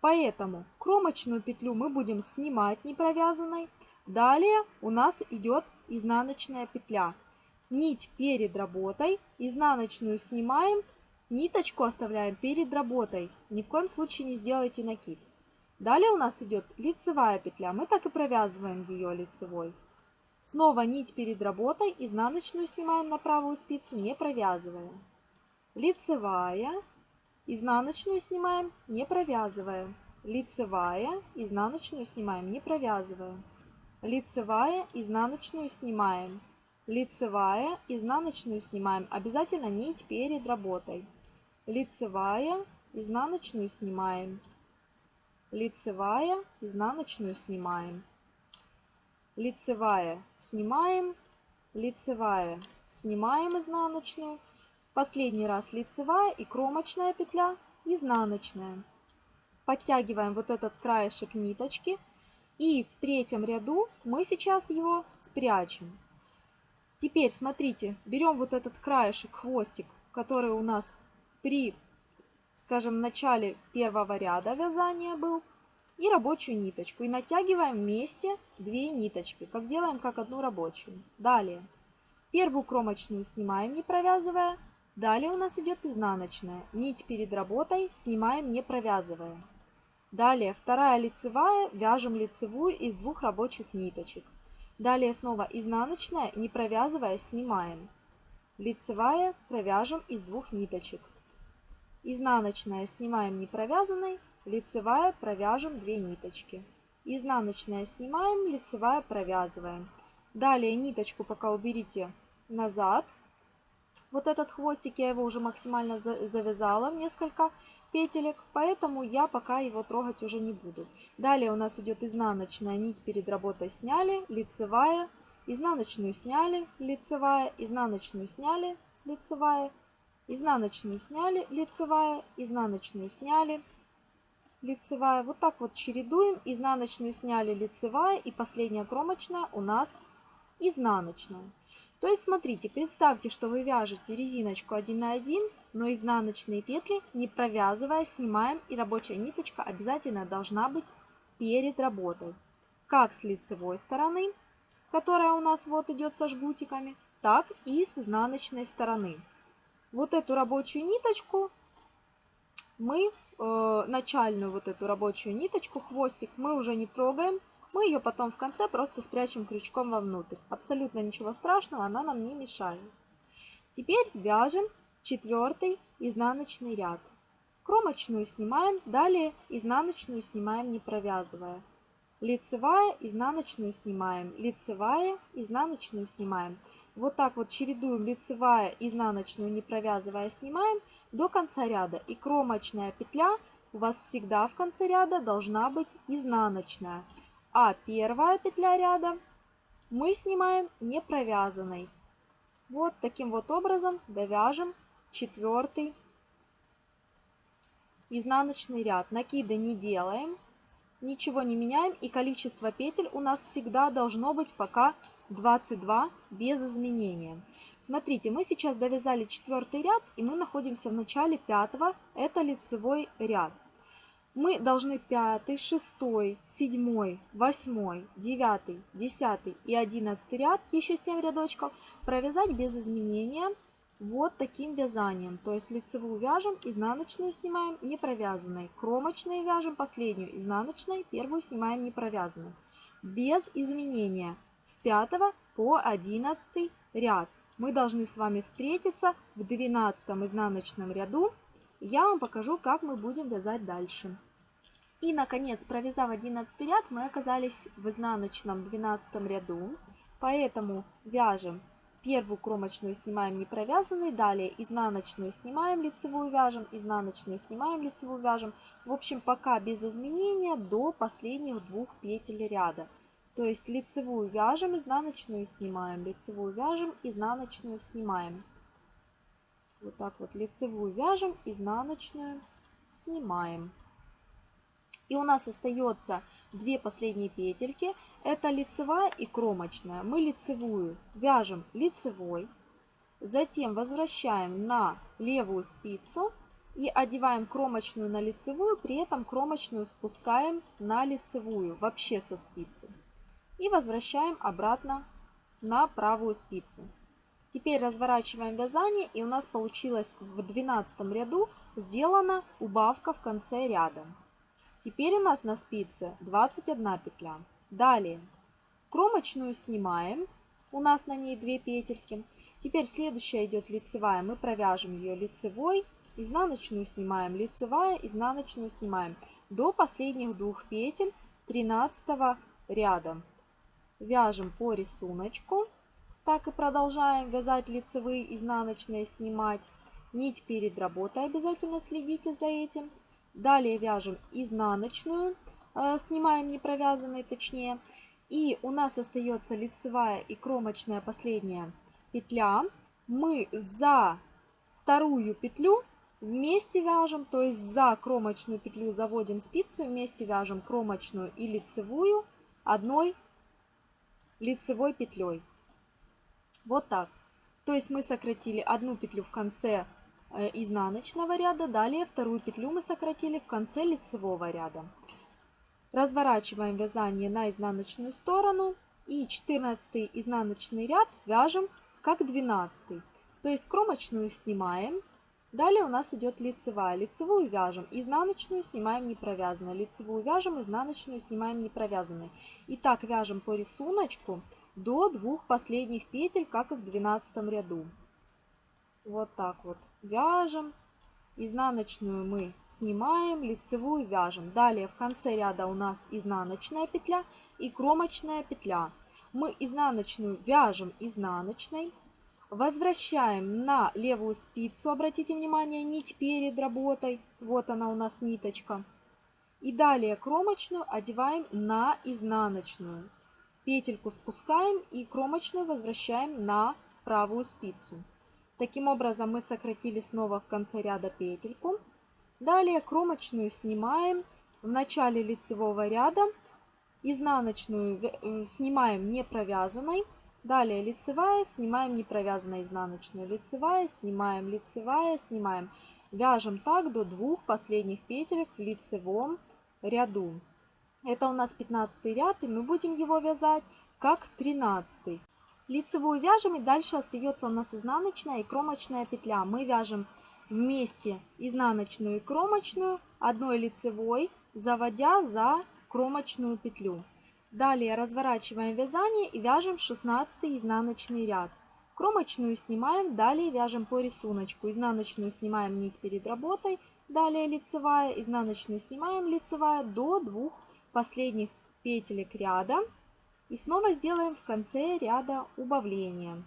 Поэтому кромочную петлю мы будем снимать не провязанной. Далее у нас идет изнаночная петля нить перед работой, изнаночную снимаем, ниточку оставляем перед работой. Ни в коем случае не сделайте накид. Далее у нас идет лицевая петля. Мы так и провязываем ее лицевой. Снова нить перед работой, изнаночную снимаем на правую спицу, не провязывая. Лицевая, изнаночную снимаем, не провязывая. Лицевая, изнаночную снимаем, не провязывая. Лицевая, изнаночную снимаем, лицевая, изнаночную снимаем. Обязательно нить перед работой. Лицевая, изнаночную снимаем. Лицевая, изнаночную снимаем. Лицевая, снимаем. Лицевая, снимаем изнаночную. Последний раз лицевая и кромочная петля, изнаночная. Подтягиваем вот этот краешек ниточки. И в третьем ряду мы сейчас его спрячем. Теперь смотрите, берем вот этот краешек, хвостик, который у нас при, скажем, начале первого ряда вязания был, и рабочую ниточку. И натягиваем вместе две ниточки, как делаем как одну рабочую. Далее, первую кромочную снимаем, не провязывая. Далее у нас идет изнаночная. Нить перед работой снимаем, не провязывая. Далее, вторая лицевая, вяжем лицевую из двух рабочих ниточек. Далее снова изнаночная, не провязывая, снимаем. Лицевая провяжем из двух ниточек. Изнаночная снимаем не провязанной, лицевая провяжем 2 ниточки. Изнаночная снимаем, лицевая провязываем. Далее ниточку пока уберите назад. Вот этот хвостик я его уже максимально завязала в несколько петелек, поэтому я пока его трогать уже не буду. Далее у нас идет изнаночная нить перед работой сняли, лицевая, изнаночную сняли, лицевая, изнаночную сняли, лицевая, изнаночную сняли, лицевая, изнаночную сняли, лицевая. Вот так вот чередуем, изнаночную сняли, лицевая и последняя кромочная у нас изнаночная. То есть, смотрите, представьте, что вы вяжете резиночку 1 на 1, но изнаночные петли, не провязывая, снимаем, и рабочая ниточка обязательно должна быть перед работой. Как с лицевой стороны, которая у нас вот идет со жгутиками, так и с изнаночной стороны. Вот эту рабочую ниточку мы, э, начальную вот эту рабочую ниточку, хвостик, мы уже не трогаем, мы ее потом в конце просто спрячем крючком вовнутрь. Абсолютно ничего страшного, она нам не мешает. Теперь вяжем четвертый изнаночный ряд. Кромочную снимаем, далее изнаночную снимаем не провязывая. Лицевая, изнаночную снимаем, лицевая, изнаночную снимаем. Вот так вот чередуем лицевая, изнаночную не провязывая снимаем до конца ряда. И кромочная петля у вас всегда в конце ряда должна быть изнаночная а первая петля ряда мы снимаем не провязанной. Вот таким вот образом довяжем четвертый изнаночный ряд. Накиды не делаем, ничего не меняем и количество петель у нас всегда должно быть пока 22 без изменения. Смотрите, мы сейчас довязали четвертый ряд, и мы находимся в начале пятого, это лицевой ряд. Мы должны пятый, шестой, седьмой, восьмой, девятый, десятый и одиннадцатый ряд, еще 7 рядочков, провязать без изменения вот таким вязанием. То есть лицевую вяжем, изнаночную снимаем не провязанной. Кромочные вяжем последнюю изнаночной, первую снимаем не провязанной. Без изменения с 5 по 11 ряд. Мы должны с вами встретиться в 12 изнаночном ряду. Я вам покажу, как мы будем вязать дальше. И, наконец, провязав 11 ряд, мы оказались в изнаночном 12 ряду. Поэтому вяжем Первую кромочную снимаем не провязанной, далее изнаночную снимаем, лицевую вяжем, изнаночную снимаем, лицевую вяжем. В общем, пока без изменения до последних двух петель ряда. То есть лицевую вяжем, изнаночную снимаем, лицевую вяжем, изнаночную снимаем. Вот так вот лицевую вяжем, изнаночную снимаем. И у нас остается две последние петельки. Это лицевая и кромочная. Мы лицевую вяжем лицевой, затем возвращаем на левую спицу и одеваем кромочную на лицевую, при этом кромочную спускаем на лицевую, вообще со спицы. И возвращаем обратно на правую спицу. Теперь разворачиваем вязание и у нас получилось в 12 ряду сделана убавка в конце ряда. Теперь у нас на спице 21 петля. Далее кромочную снимаем. У нас на ней 2 петельки. Теперь следующая идет лицевая. Мы провяжем ее лицевой. Изнаночную снимаем лицевая, изнаночную снимаем. До последних двух петель 13 ряда. Вяжем по рисунку. Так и продолжаем вязать лицевые, изнаночные снимать. Нить перед работой обязательно следите за этим. Далее вяжем изнаночную, э, снимаем не провязанной точнее. И у нас остается лицевая и кромочная последняя петля. Мы за вторую петлю вместе вяжем, то есть за кромочную петлю заводим спицу, вместе вяжем кромочную и лицевую одной лицевой петлей. Вот так. То есть мы сократили одну петлю в конце изнаночного ряда. Далее вторую петлю мы сократили в конце лицевого ряда. Разворачиваем вязание на изнаночную сторону и 14 изнаночный ряд вяжем как 12. То есть кромочную снимаем. Далее у нас идет лицевая. Лицевую вяжем, изнаночную снимаем не провязанной. Лицевую вяжем, изнаночную снимаем не провязанной. И так вяжем по рисунку до двух последних петель, как и в 12 ряду. Вот так вот вяжем. Изнаночную мы снимаем, лицевую вяжем. Далее в конце ряда у нас изнаночная петля и кромочная петля. Мы изнаночную вяжем изнаночной. Возвращаем на левую спицу, обратите внимание, нить перед работой. Вот она у нас ниточка. И далее кромочную одеваем на изнаночную. Петельку спускаем и кромочную возвращаем на правую спицу. Таким образом мы сократили снова в конце ряда петельку. Далее кромочную снимаем в начале лицевого ряда. Изнаночную э, снимаем не провязанной. Далее лицевая, снимаем не провязанной изнаночную. Лицевая, снимаем, лицевая, снимаем. Вяжем так до двух последних петелек в лицевом ряду. Это у нас 15 ряд, и мы будем его вязать как 13. Лицевую вяжем и дальше остается у нас изнаночная и кромочная петля. Мы вяжем вместе изнаночную и кромочную одной лицевой, заводя за кромочную петлю. Далее разворачиваем вязание и вяжем 16 изнаночный ряд. Кромочную снимаем, далее вяжем по рисунку. Изнаночную снимаем нить перед работой, далее лицевая, изнаночную снимаем лицевая до двух последних петелек ряда. И снова сделаем в конце ряда убавление.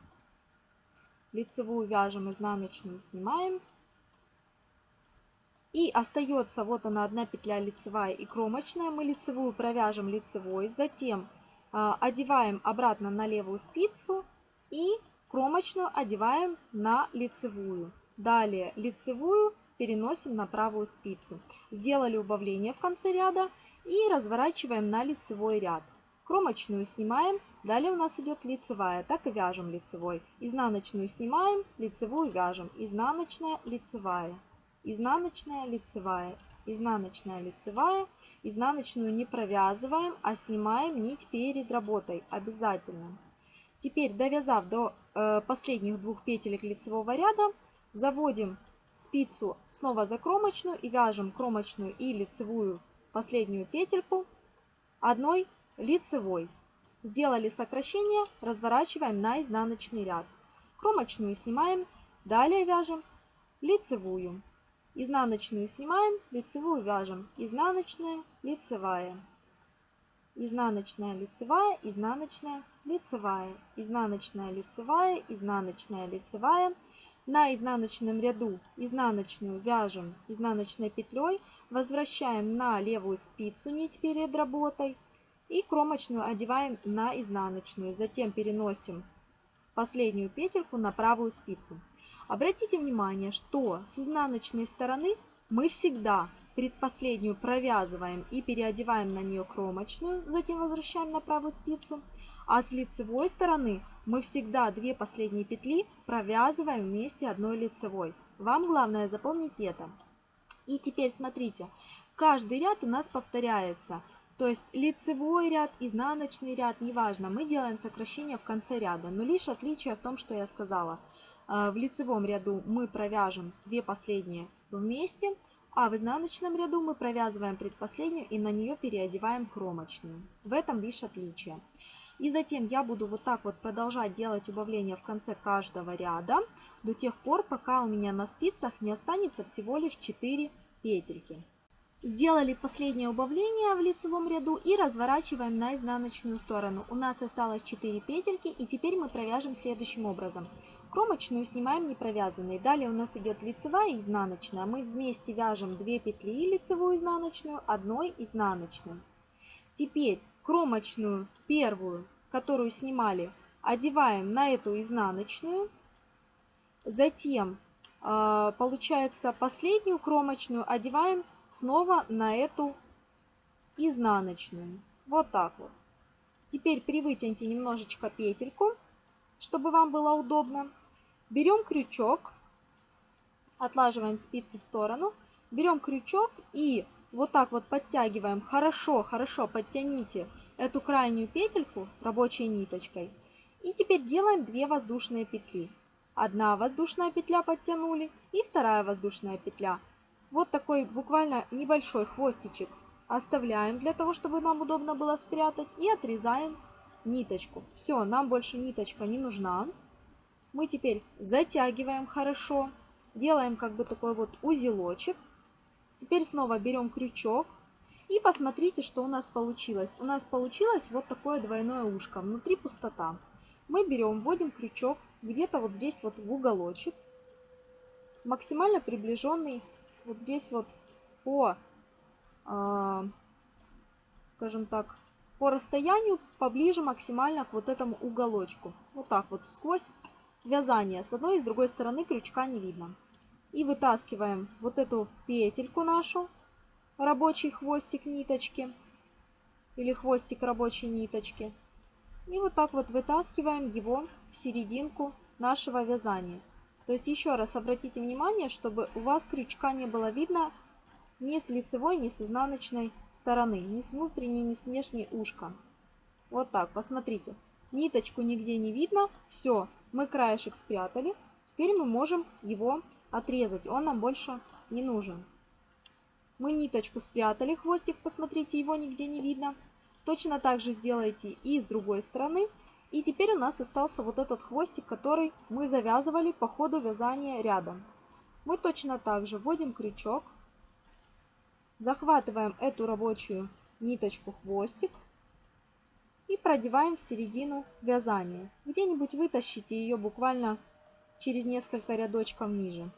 Лицевую вяжем, изнаночную снимаем. И остается вот она одна петля лицевая и кромочная. Мы лицевую провяжем лицевой, затем э, одеваем обратно на левую спицу и кромочную одеваем на лицевую. Далее лицевую переносим на правую спицу. Сделали убавление в конце ряда и разворачиваем на лицевой ряд. Кромочную снимаем, Далее у нас идет лицевая, так и вяжем лицевой. Изнаночную снимаем, лицевую вяжем. Изнаночная, лицевая, изнаночная, лицевая, изнаночная, лицевая. Изнаночную не провязываем, а снимаем нить перед работой обязательно. Теперь, довязав до э, последних двух петелек лицевого ряда, заводим спицу снова за кромочную и вяжем кромочную и лицевую последнюю петельку одной лицевой. Сделали сокращение, разворачиваем на изнаночный ряд. Кромочную снимаем, далее вяжем лицевую. Изнаночную снимаем, лицевую вяжем. Изнаночная, лицевая. Изнаночная, лицевая, изнаночная, лицевая. Изнаночная, лицевая, изнаночная, лицевая. На изнаночном ряду изнаночную вяжем изнаночной петлей, возвращаем на левую спицу нить перед работой и кромочную одеваем на изнаночную. Затем переносим последнюю петельку на правую спицу. Обратите внимание, что с изнаночной стороны мы всегда предпоследнюю провязываем и переодеваем на нее кромочную, затем возвращаем на правую спицу. А с лицевой стороны мы всегда две последние петли провязываем вместе одной лицевой. Вам главное запомнить это. И теперь смотрите, каждый ряд у нас повторяется. То есть лицевой ряд, изнаночный ряд, неважно, мы делаем сокращение в конце ряда. Но лишь отличие в том, что я сказала. А, в лицевом ряду мы провяжем две последние вместе, а в изнаночном ряду мы провязываем предпоследнюю и на нее переодеваем кромочную. В этом лишь отличие. И затем я буду вот так вот продолжать делать убавление в конце каждого ряда до тех пор, пока у меня на спицах не останется всего лишь 4 петельки. Сделали последнее убавление в лицевом ряду и разворачиваем на изнаночную сторону. У нас осталось 4 петельки и теперь мы провяжем следующим образом. Кромочную снимаем не провязанной. Далее у нас идет лицевая и изнаночная. Мы вместе вяжем 2 петли лицевую изнаночную, одной изнаночной. Теперь кромочную первую, которую снимали, одеваем на эту изнаночную. Затем, а, получается, последнюю кромочную одеваем снова на эту изнаночную. Вот так вот. Теперь привытяните немножечко петельку, чтобы вам было удобно. Берем крючок, отлаживаем спицы в сторону, берем крючок и вот так вот подтягиваем. Хорошо, хорошо подтяните эту крайнюю петельку рабочей ниточкой. И теперь делаем 2 воздушные петли. Одна воздушная петля подтянули и вторая воздушная петля вот такой буквально небольшой хвостичек оставляем для того, чтобы нам удобно было спрятать. И отрезаем ниточку. Все, нам больше ниточка не нужна. Мы теперь затягиваем хорошо. Делаем как бы такой вот узелочек. Теперь снова берем крючок. И посмотрите, что у нас получилось. У нас получилось вот такое двойное ушко. Внутри пустота. Мы берем, вводим крючок где-то вот здесь вот в уголочек. Максимально приближенный вот здесь вот по, э, скажем так, по расстоянию поближе максимально к вот этому уголочку. Вот так вот сквозь вязание. С одной и с другой стороны крючка не видно. И вытаскиваем вот эту петельку нашу, рабочий хвостик ниточки или хвостик рабочей ниточки. И вот так вот вытаскиваем его в серединку нашего вязания. То есть еще раз обратите внимание, чтобы у вас крючка не было видно ни с лицевой, ни с изнаночной стороны, ни с внутренней, ни с внешней ушка. Вот так, посмотрите. Ниточку нигде не видно. Все, мы краешек спрятали. Теперь мы можем его отрезать. Он нам больше не нужен. Мы ниточку спрятали, хвостик, посмотрите, его нигде не видно. Точно так же сделайте и с другой стороны. И теперь у нас остался вот этот хвостик, который мы завязывали по ходу вязания рядом. Мы точно так же вводим крючок, захватываем эту рабочую ниточку хвостик и продеваем в середину вязания. Где-нибудь вытащите ее буквально через несколько рядочков ниже.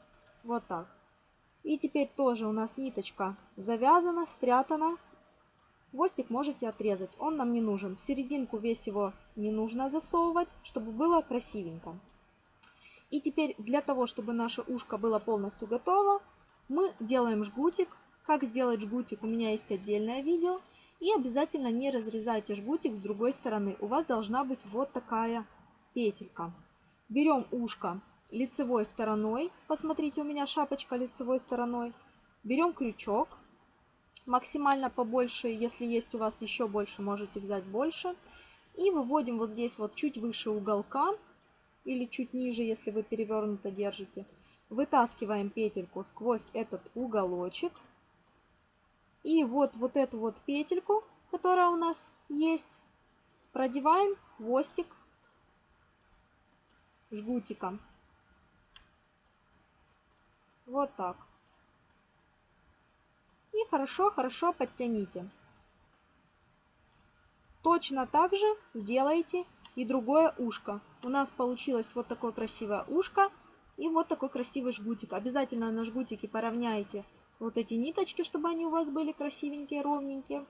Вот так. И теперь тоже у нас ниточка завязана, спрятана. Хвостик можете отрезать, он нам не нужен. В серединку весь его не нужно засовывать, чтобы было красивенько. И теперь для того, чтобы наше ушко было полностью готово, мы делаем жгутик. Как сделать жгутик, у меня есть отдельное видео. И обязательно не разрезайте жгутик с другой стороны. У вас должна быть вот такая петелька. Берем ушко лицевой стороной. Посмотрите, у меня шапочка лицевой стороной. Берем крючок. Максимально побольше, если есть у вас еще больше, можете взять больше. И выводим вот здесь вот чуть выше уголка. Или чуть ниже, если вы перевернуто держите. Вытаскиваем петельку сквозь этот уголочек. И вот, вот эту вот петельку, которая у нас есть, продеваем хвостик жгутиком. Вот так. И хорошо-хорошо подтяните. Точно так же сделайте и другое ушко. У нас получилось вот такое красивое ушко и вот такой красивый жгутик. Обязательно на жгутике поравняйте вот эти ниточки, чтобы они у вас были красивенькие, ровненькие.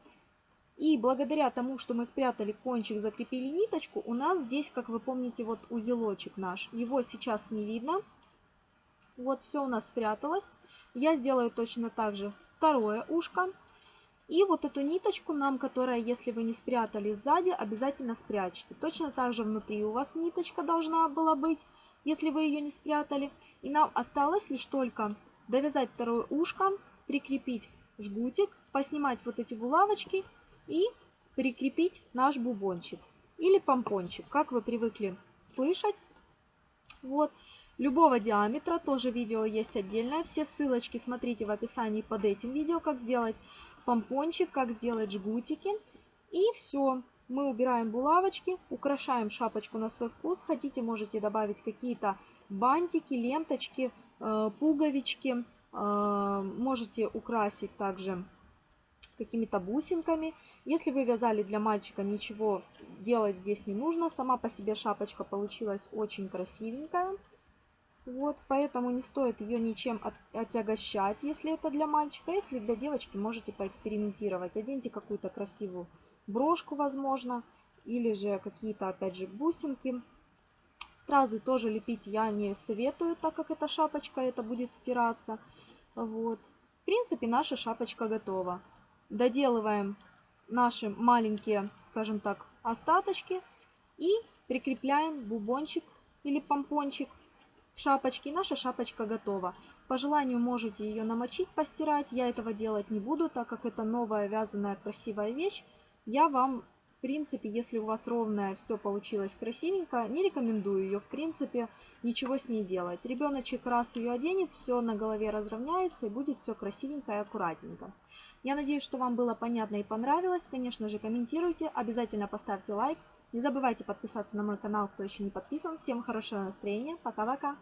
И благодаря тому, что мы спрятали кончик, закрепили ниточку, у нас здесь, как вы помните, вот узелочек наш. Его сейчас не видно. Вот все у нас спряталось. Я сделаю точно так же второе ушко. И вот эту ниточку нам, которая, если вы не спрятали сзади, обязательно спрячьте. Точно так же внутри у вас ниточка должна была быть, если вы ее не спрятали. И нам осталось лишь только довязать второе ушко, прикрепить жгутик, поснимать вот эти булавочки и прикрепить наш бубончик или помпончик, как вы привыкли слышать. Вот. Любого диаметра, тоже видео есть отдельное. Все ссылочки смотрите в описании под этим видео, как сделать помпончик, как сделать жгутики. И все. Мы убираем булавочки, украшаем шапочку на свой вкус. Хотите, можете добавить какие-то бантики, ленточки, э, пуговички. Э, можете украсить также какими-то бусинками. Если вы вязали для мальчика, ничего делать здесь не нужно. Сама по себе шапочка получилась очень красивенькая. Вот, поэтому не стоит ее ничем от, отягощать, если это для мальчика. Если для девочки, можете поэкспериментировать. Оденьте какую-то красивую брошку, возможно, или же какие-то, опять же, бусинки. Стразы тоже лепить я не советую, так как эта шапочка, это будет стираться. Вот. В принципе, наша шапочка готова. Доделываем наши маленькие, скажем так, остаточки и прикрепляем бубончик или помпончик шапочки. Наша шапочка готова. По желанию можете ее намочить, постирать. Я этого делать не буду, так как это новая вязаная красивая вещь. Я вам, в принципе, если у вас ровная, все получилось красивенько, не рекомендую ее, в принципе, ничего с ней делать. Ребеночек раз ее оденет, все на голове разровняется и будет все красивенько и аккуратненько. Я надеюсь, что вам было понятно и понравилось. Конечно же, комментируйте, обязательно поставьте лайк. Не забывайте подписаться на мой канал, кто еще не подписан. Всем хорошего настроения. Пока-пока.